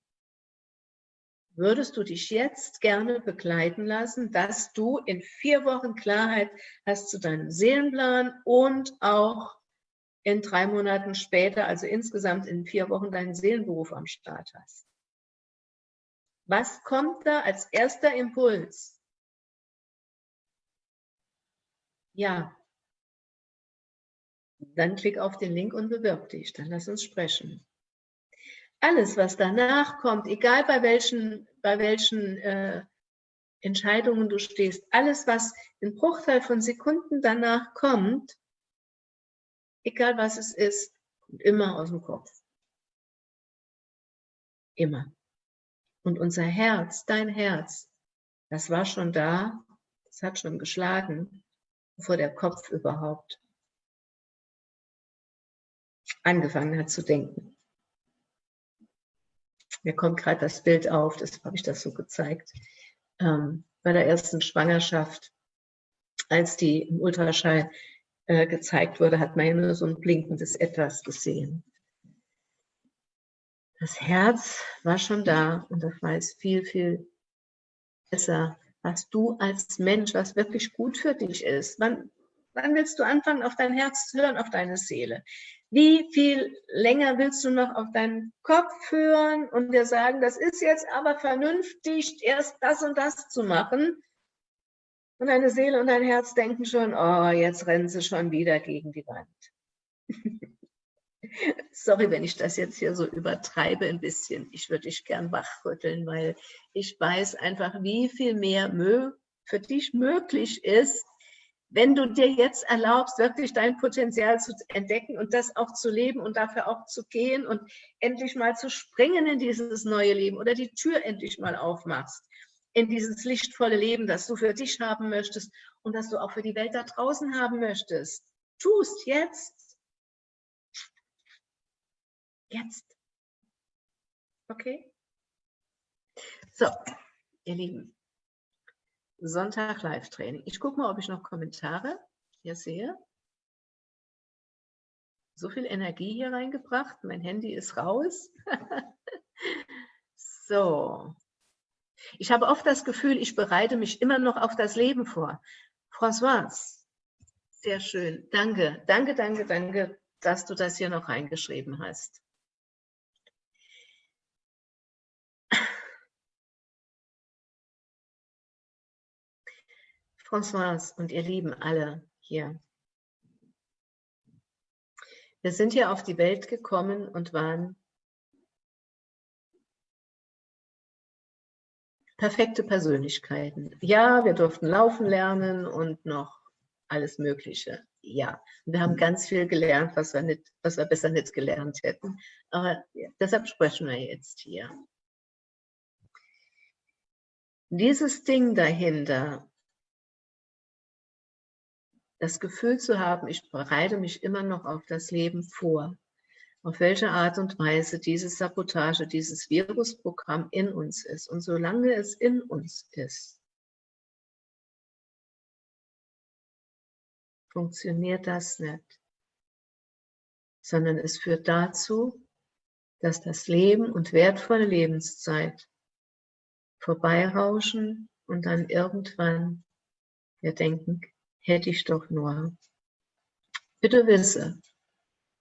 Würdest du dich jetzt gerne begleiten lassen, dass du in vier Wochen Klarheit hast zu deinem Seelenplan und auch in drei Monaten später, also insgesamt in vier Wochen, deinen Seelenberuf am Start hast? Was kommt da als erster Impuls? Ja. Dann klick auf den Link und bewirb dich. Dann lass uns sprechen. Alles, was danach kommt, egal bei welchen, bei welchen äh, Entscheidungen du stehst, alles, was in Bruchteil von Sekunden danach kommt, egal was es ist, kommt immer aus dem Kopf. Immer. Und unser Herz, dein Herz, das war schon da, das hat schon geschlagen, bevor der Kopf überhaupt angefangen hat zu denken. Mir kommt gerade das Bild auf, das habe ich das so gezeigt, ähm, bei der ersten Schwangerschaft, als die im Ultraschall äh, gezeigt wurde, hat man ja nur so ein blinkendes Etwas gesehen. Das Herz war schon da und das weiß viel, viel besser, was du als Mensch, was wirklich gut für dich ist. Wann, wann willst du anfangen, auf dein Herz zu hören, auf deine Seele? Wie viel länger willst du noch auf deinen Kopf hören und dir sagen, das ist jetzt aber vernünftig, erst das und das zu machen? Und deine Seele und dein Herz denken schon, oh, jetzt rennen sie schon wieder gegen die Wand. Sorry, wenn ich das jetzt hier so übertreibe ein bisschen. Ich würde dich gern wachrütteln, weil ich weiß einfach, wie viel mehr für dich möglich ist, wenn du dir jetzt erlaubst, wirklich dein Potenzial zu entdecken und das auch zu leben und dafür auch zu gehen und endlich mal zu springen in dieses neue Leben oder die Tür endlich mal aufmachst in dieses lichtvolle Leben, das du für dich haben möchtest und das du auch für die Welt da draußen haben möchtest. Tust jetzt Jetzt. Okay? So, ihr Lieben. Sonntag Live-Training. Ich gucke mal, ob ich noch Kommentare hier sehe. so viel Energie hier reingebracht. Mein Handy ist raus. so. Ich habe oft das Gefühl, ich bereite mich immer noch auf das Leben vor. François, sehr schön. Danke, danke, danke, danke, dass du das hier noch reingeschrieben hast. François und ihr Lieben alle hier. Wir sind hier auf die Welt gekommen und waren perfekte Persönlichkeiten. Ja, wir durften laufen lernen und noch alles Mögliche. Ja, wir haben ganz viel gelernt, was wir, nicht, was wir besser nicht gelernt hätten. Aber deshalb sprechen wir jetzt hier. Dieses Ding dahinter, das Gefühl zu haben, ich bereite mich immer noch auf das Leben vor. Auf welche Art und Weise diese Sabotage, dieses Virusprogramm in uns ist. Und solange es in uns ist, funktioniert das nicht. Sondern es führt dazu, dass das Leben und wertvolle Lebenszeit vorbeirauschen und dann irgendwann wir denken, hätte ich doch nur. Bitte wisse,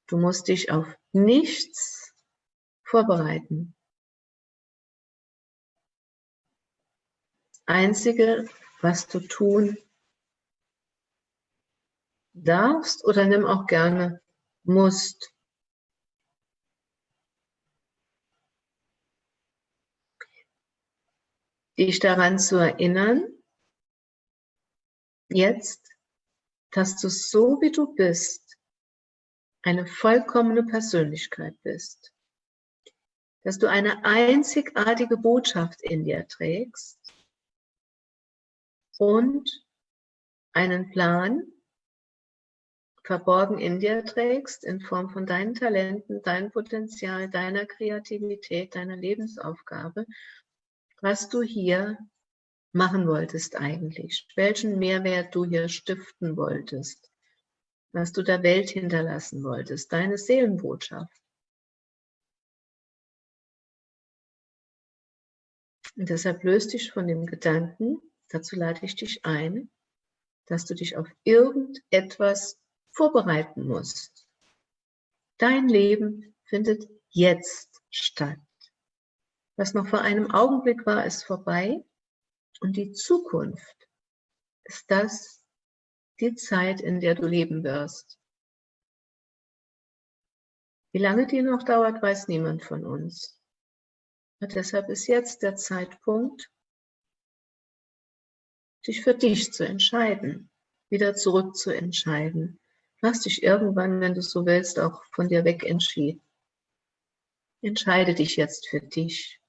du musst dich auf nichts vorbereiten. Einzige, was du tun darfst oder nimm auch gerne musst, dich daran zu erinnern, jetzt dass du so wie du bist, eine vollkommene Persönlichkeit bist. Dass du eine einzigartige Botschaft in dir trägst und einen Plan verborgen in dir trägst in Form von deinen Talenten, deinem Potenzial, deiner Kreativität, deiner Lebensaufgabe, was du hier machen wolltest eigentlich, welchen Mehrwert du hier stiften wolltest, was du der Welt hinterlassen wolltest, deine Seelenbotschaft. Und deshalb löst dich von dem Gedanken, dazu lade ich dich ein, dass du dich auf irgendetwas vorbereiten musst. Dein Leben findet jetzt statt. Was noch vor einem Augenblick war, ist vorbei. Und die Zukunft ist das, die Zeit, in der du leben wirst. Wie lange die noch dauert, weiß niemand von uns. Und deshalb ist jetzt der Zeitpunkt, dich für dich zu entscheiden, wieder zurück zu entscheiden. Hast dich irgendwann, wenn du so willst, auch von dir weg entschieden. Entscheide dich jetzt für dich.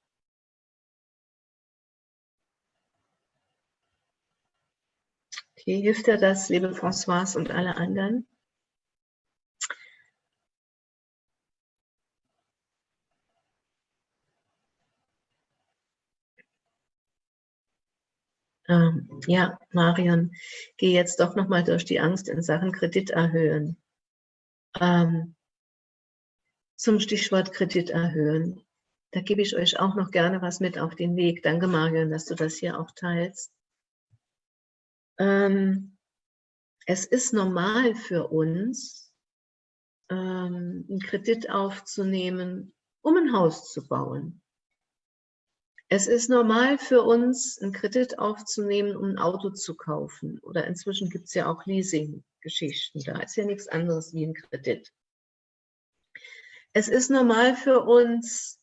Okay, hilft dir das, liebe Françoise und alle anderen? Ähm, ja, Marion, gehe jetzt doch nochmal durch die Angst in Sachen Kredit erhöhen. Ähm, zum Stichwort Kredit erhöhen. Da gebe ich euch auch noch gerne was mit auf den Weg. Danke, Marion, dass du das hier auch teilst. Ähm, es ist normal für uns, ähm, einen Kredit aufzunehmen, um ein Haus zu bauen. Es ist normal für uns, einen Kredit aufzunehmen, um ein Auto zu kaufen. Oder inzwischen gibt es ja auch Leasing-Geschichten. Da ist ja nichts anderes wie ein Kredit. Es ist normal für uns,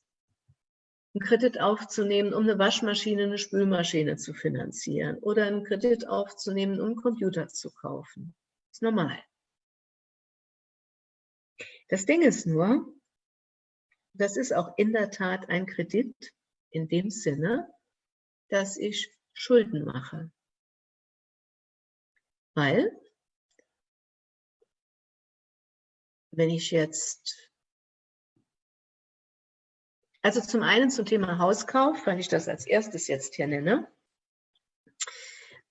einen Kredit aufzunehmen, um eine Waschmaschine, eine Spülmaschine zu finanzieren oder einen Kredit aufzunehmen, um einen Computer zu kaufen. Das ist normal. Das Ding ist nur, das ist auch in der Tat ein Kredit in dem Sinne, dass ich Schulden mache. Weil, wenn ich jetzt also zum einen zum Thema Hauskauf, weil ich das als erstes jetzt hier nenne.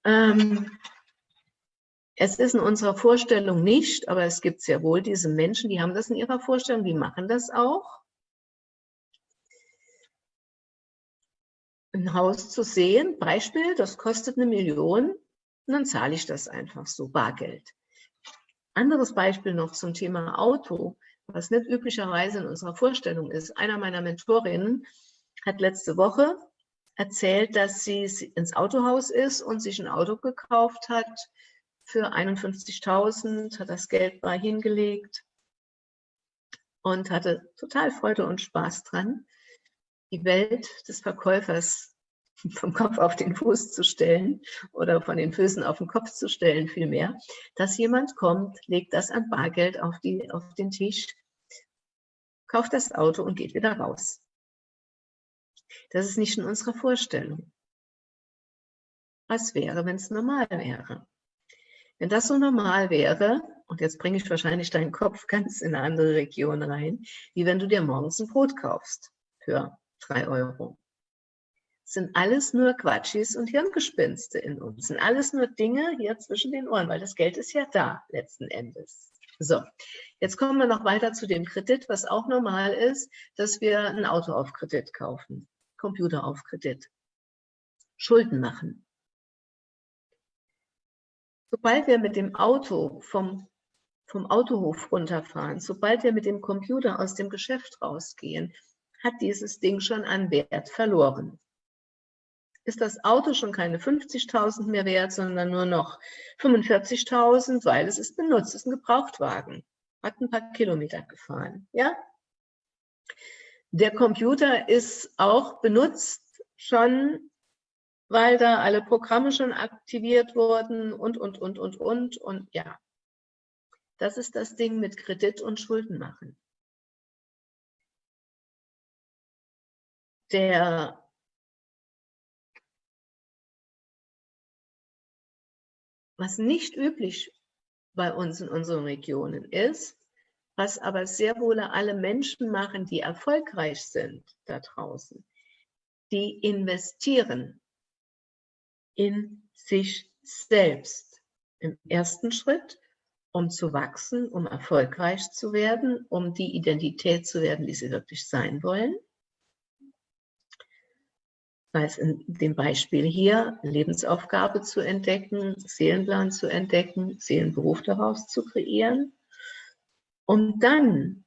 Ähm, Es ist in unserer Vorstellung nicht, aber es gibt sehr wohl diese Menschen, die haben das in ihrer Vorstellung, die machen das auch. Ein Haus zu sehen, Beispiel, das kostet eine Million, und dann zahle ich das einfach so, Bargeld. Anderes Beispiel noch zum Thema Auto, was nicht üblicherweise in unserer Vorstellung ist. Einer meiner Mentorinnen hat letzte Woche erzählt, dass sie ins Autohaus ist und sich ein Auto gekauft hat für 51.000, hat das Geld bei hingelegt und hatte total Freude und Spaß dran, die Welt des Verkäufers vom Kopf auf den Fuß zu stellen oder von den Füßen auf den Kopf zu stellen vielmehr, dass jemand kommt, legt das an Bargeld auf, die, auf den Tisch, kauft das Auto und geht wieder raus. Das ist nicht in unserer Vorstellung. Was wäre, wenn es normal wäre? Wenn das so normal wäre, und jetzt bringe ich wahrscheinlich deinen Kopf ganz in eine andere Region rein, wie wenn du dir morgens ein Brot kaufst für drei Euro. Sind alles nur Quatschis und Hirngespinste in uns. Sind alles nur Dinge hier zwischen den Ohren, weil das Geld ist ja da letzten Endes. So, jetzt kommen wir noch weiter zu dem Kredit, was auch normal ist, dass wir ein Auto auf Kredit kaufen, Computer auf Kredit, Schulden machen sobald wir mit dem Auto vom, vom Autohof runterfahren, sobald wir mit dem Computer aus dem Geschäft rausgehen, hat dieses Ding schon an Wert verloren. Ist das Auto schon keine 50.000 mehr wert, sondern nur noch 45.000, weil es ist benutzt, es ist ein Gebrauchtwagen, hat ein paar Kilometer gefahren. Ja? Der Computer ist auch benutzt schon weil da alle Programme schon aktiviert wurden und, und, und, und, und, und ja. Das ist das Ding mit Kredit und Schulden machen. Der was nicht üblich bei uns in unseren Regionen ist, was aber sehr wohl alle Menschen machen, die erfolgreich sind da draußen, die investieren in sich selbst. Im ersten Schritt, um zu wachsen, um erfolgreich zu werden, um die Identität zu werden, die sie wirklich sein wollen. Sei es in dem Beispiel hier, Lebensaufgabe zu entdecken, Seelenplan zu entdecken, Seelenberuf daraus zu kreieren. Um dann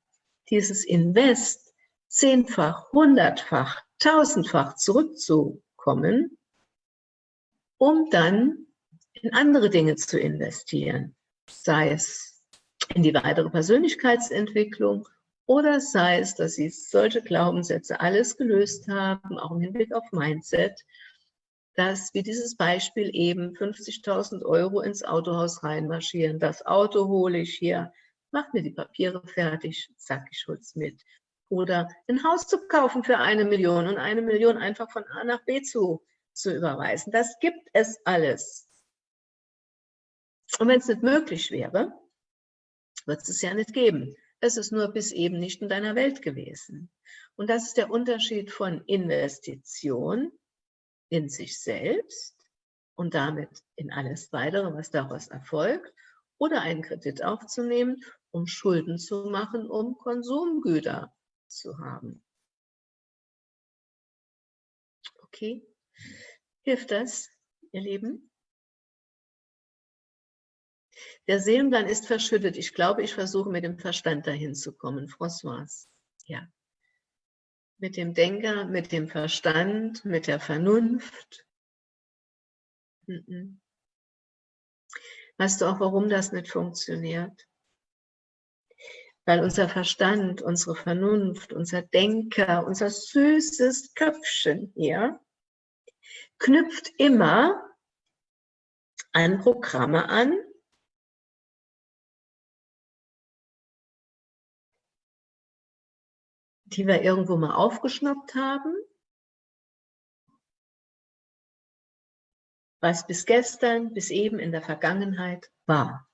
dieses Invest zehnfach, hundertfach, tausendfach zurückzukommen, um dann in andere Dinge zu investieren, sei es in die weitere Persönlichkeitsentwicklung oder sei es, dass Sie solche Glaubenssätze alles gelöst haben, auch im Hinblick auf Mindset, dass wie dieses Beispiel eben 50.000 Euro ins Autohaus reinmarschieren, das Auto hole ich hier, macht mir die Papiere fertig, zack, ich hol's mit. Oder ein Haus zu kaufen für eine Million und eine Million einfach von A nach B zu zu überweisen. Das gibt es alles. Und wenn es nicht möglich wäre, wird es es ja nicht geben. Es ist nur bis eben nicht in deiner Welt gewesen. Und das ist der Unterschied von Investition in sich selbst und damit in alles weitere, was daraus erfolgt, oder einen Kredit aufzunehmen, um Schulden zu machen, um Konsumgüter zu haben. Okay? Hilft das, ihr Lieben? Der Seelenplan ist verschüttet. Ich glaube, ich versuche mit dem Verstand dahin zu kommen. François, ja. Mit dem Denker, mit dem Verstand, mit der Vernunft. Weißt du auch, warum das nicht funktioniert? Weil unser Verstand, unsere Vernunft, unser Denker, unser süßes Köpfchen hier, knüpft immer an Programme an, die wir irgendwo mal aufgeschnappt haben, was bis gestern, bis eben in der Vergangenheit war.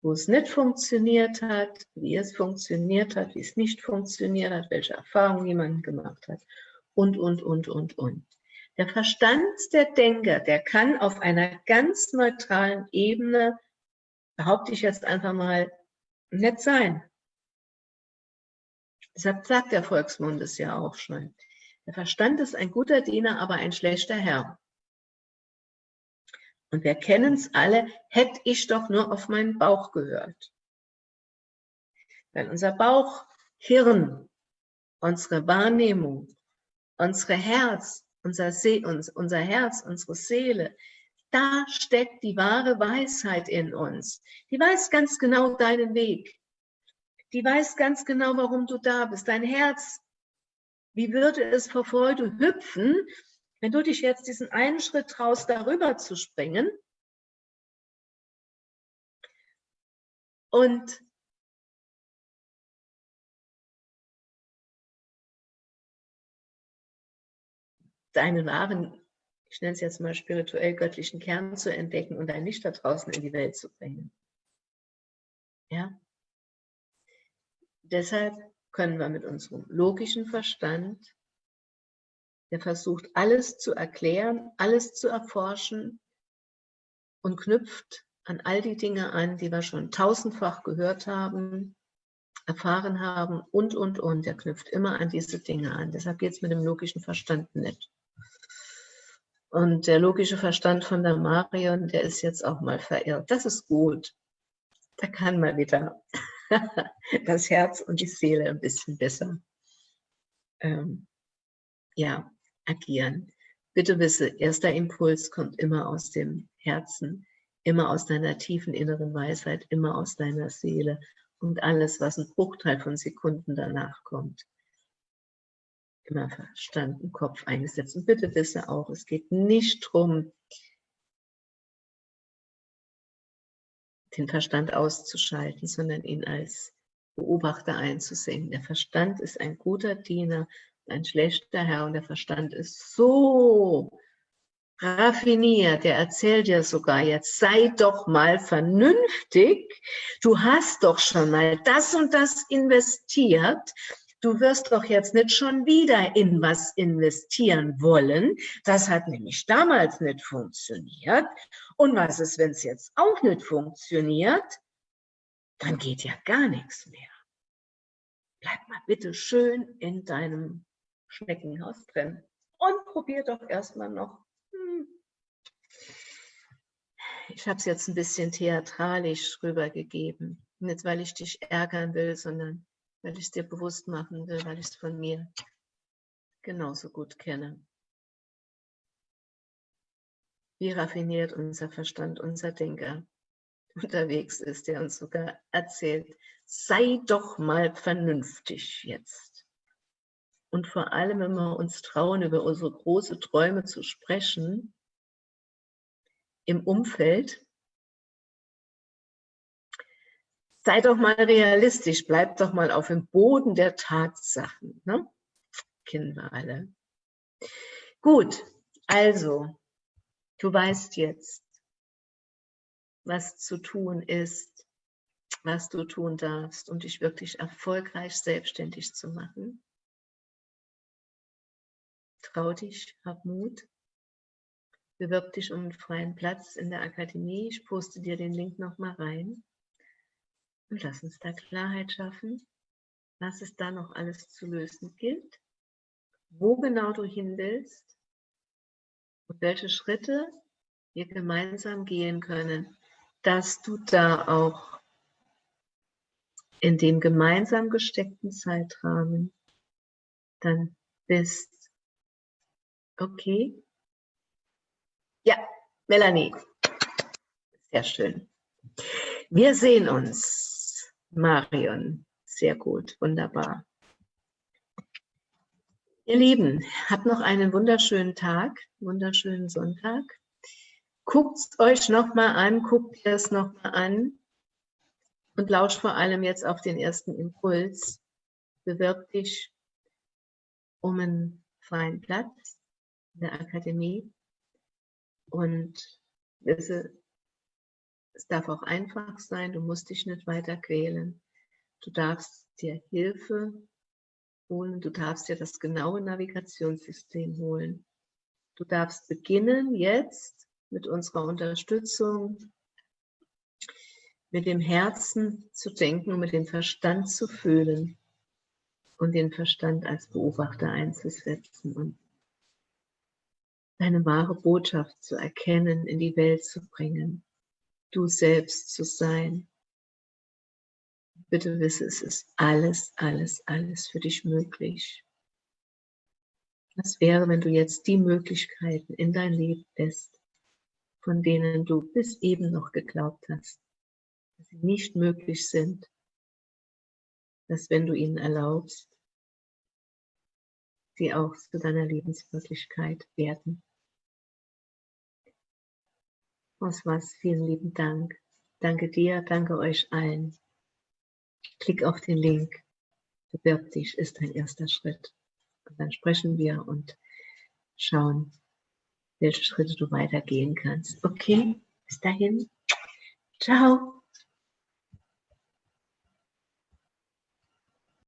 Wo es nicht funktioniert hat, wie es funktioniert hat, wie es nicht funktioniert hat, welche Erfahrungen jemand gemacht hat und, und, und, und, und. Der Verstand der Denker, der kann auf einer ganz neutralen Ebene, behaupte ich jetzt einfach mal, nett sein. Deshalb sagt der Volksmund es ja auch schon. Der Verstand ist ein guter Diener, aber ein schlechter Herr. Und wir kennen es alle, hätte ich doch nur auf meinen Bauch gehört. Weil unser Bauchhirn, unsere Wahrnehmung, unsere Herz, unser, See, unser Herz, unsere Seele, da steckt die wahre Weisheit in uns. Die weiß ganz genau deinen Weg. Die weiß ganz genau, warum du da bist. Dein Herz, wie würde es vor Freude hüpfen, wenn du dich jetzt diesen einen Schritt traust, darüber zu springen und deinen wahren, ich nenne es jetzt mal spirituell göttlichen Kern zu entdecken und dein Licht da draußen in die Welt zu bringen. Ja? Deshalb können wir mit unserem logischen Verstand, der versucht alles zu erklären, alles zu erforschen und knüpft an all die Dinge an, die wir schon tausendfach gehört haben, erfahren haben und, und, und. Der knüpft immer an diese Dinge an. Deshalb geht es mit dem logischen Verstand nicht. Und der logische Verstand von der Marion, der ist jetzt auch mal verirrt. Das ist gut. Da kann man wieder das Herz und die Seele ein bisschen besser ähm, ja, agieren. Bitte wisse, erster Impuls kommt immer aus dem Herzen, immer aus deiner tiefen inneren Weisheit, immer aus deiner Seele und alles, was ein Bruchteil von Sekunden danach kommt, immer Verstand im Kopf eingesetzt. Und bitte wisse auch, es geht nicht darum, den Verstand auszuschalten, sondern ihn als Beobachter einzusehen. Der Verstand ist ein guter Diener, ein schlechter Herr und der Verstand ist so raffiniert, der erzählt dir sogar jetzt, sei doch mal vernünftig, du hast doch schon mal das und das investiert, du wirst doch jetzt nicht schon wieder in was investieren wollen. Das hat nämlich damals nicht funktioniert. Und was ist, wenn es jetzt auch nicht funktioniert? Dann geht ja gar nichts mehr. Bleib mal bitte schön in deinem Schneckenhaus drin und probier doch erstmal noch. Hm. Ich habe es jetzt ein bisschen theatralisch rübergegeben. Nicht, weil ich dich ärgern will, sondern weil ich es dir bewusst machen will, weil ich es von mir genauso gut kenne. Wie raffiniert unser Verstand, unser Denker unterwegs ist, der uns sogar erzählt, sei doch mal vernünftig jetzt. Und vor allem, wenn wir uns trauen, über unsere großen Träume zu sprechen, im Umfeld, sei doch mal realistisch, bleib doch mal auf dem Boden der Tatsachen. Ne? Kennen wir alle. Gut, also, du weißt jetzt, was zu tun ist, was du tun darfst, um dich wirklich erfolgreich selbstständig zu machen. Trau dich, hab Mut. Bewirb dich um einen freien Platz in der Akademie. Ich poste dir den Link nochmal rein. Und lass uns da Klarheit schaffen, was es da noch alles zu lösen gilt, wo genau du hin willst und welche Schritte wir gemeinsam gehen können, dass du da auch in dem gemeinsam gesteckten Zeitrahmen dann bist. Okay? Ja, Melanie. Sehr schön. Wir sehen uns. Marion, sehr gut, wunderbar. Ihr Lieben, habt noch einen wunderschönen Tag, wunderschönen Sonntag. Guckt euch nochmal an, guckt ihr es nochmal an und lauscht vor allem jetzt auf den ersten Impuls. Bewirb dich um einen freien Platz in der Akademie und wisse, es darf auch einfach sein, du musst dich nicht weiter quälen. Du darfst dir Hilfe holen, du darfst dir das genaue Navigationssystem holen Du darfst beginnen jetzt mit unserer Unterstützung, mit dem Herzen zu denken und mit dem Verstand zu fühlen und den Verstand als Beobachter einzusetzen und deine wahre Botschaft zu erkennen, in die Welt zu bringen, du selbst zu sein. Bitte wisse, es ist alles, alles, alles für dich möglich. Was wäre, wenn du jetzt die Möglichkeiten in dein Leben lässt, von denen du bis eben noch geglaubt hast, dass sie nicht möglich sind, dass wenn du ihnen erlaubst, sie auch zu deiner Lebenswirklichkeit werden. Aus was vielen lieben Dank. Danke dir, danke euch allen. Klick auf den Link, bewirb dich, ist ein erster Schritt. Und dann sprechen wir und schauen, welche Schritte du weitergehen kannst. Okay, bis dahin. Ciao.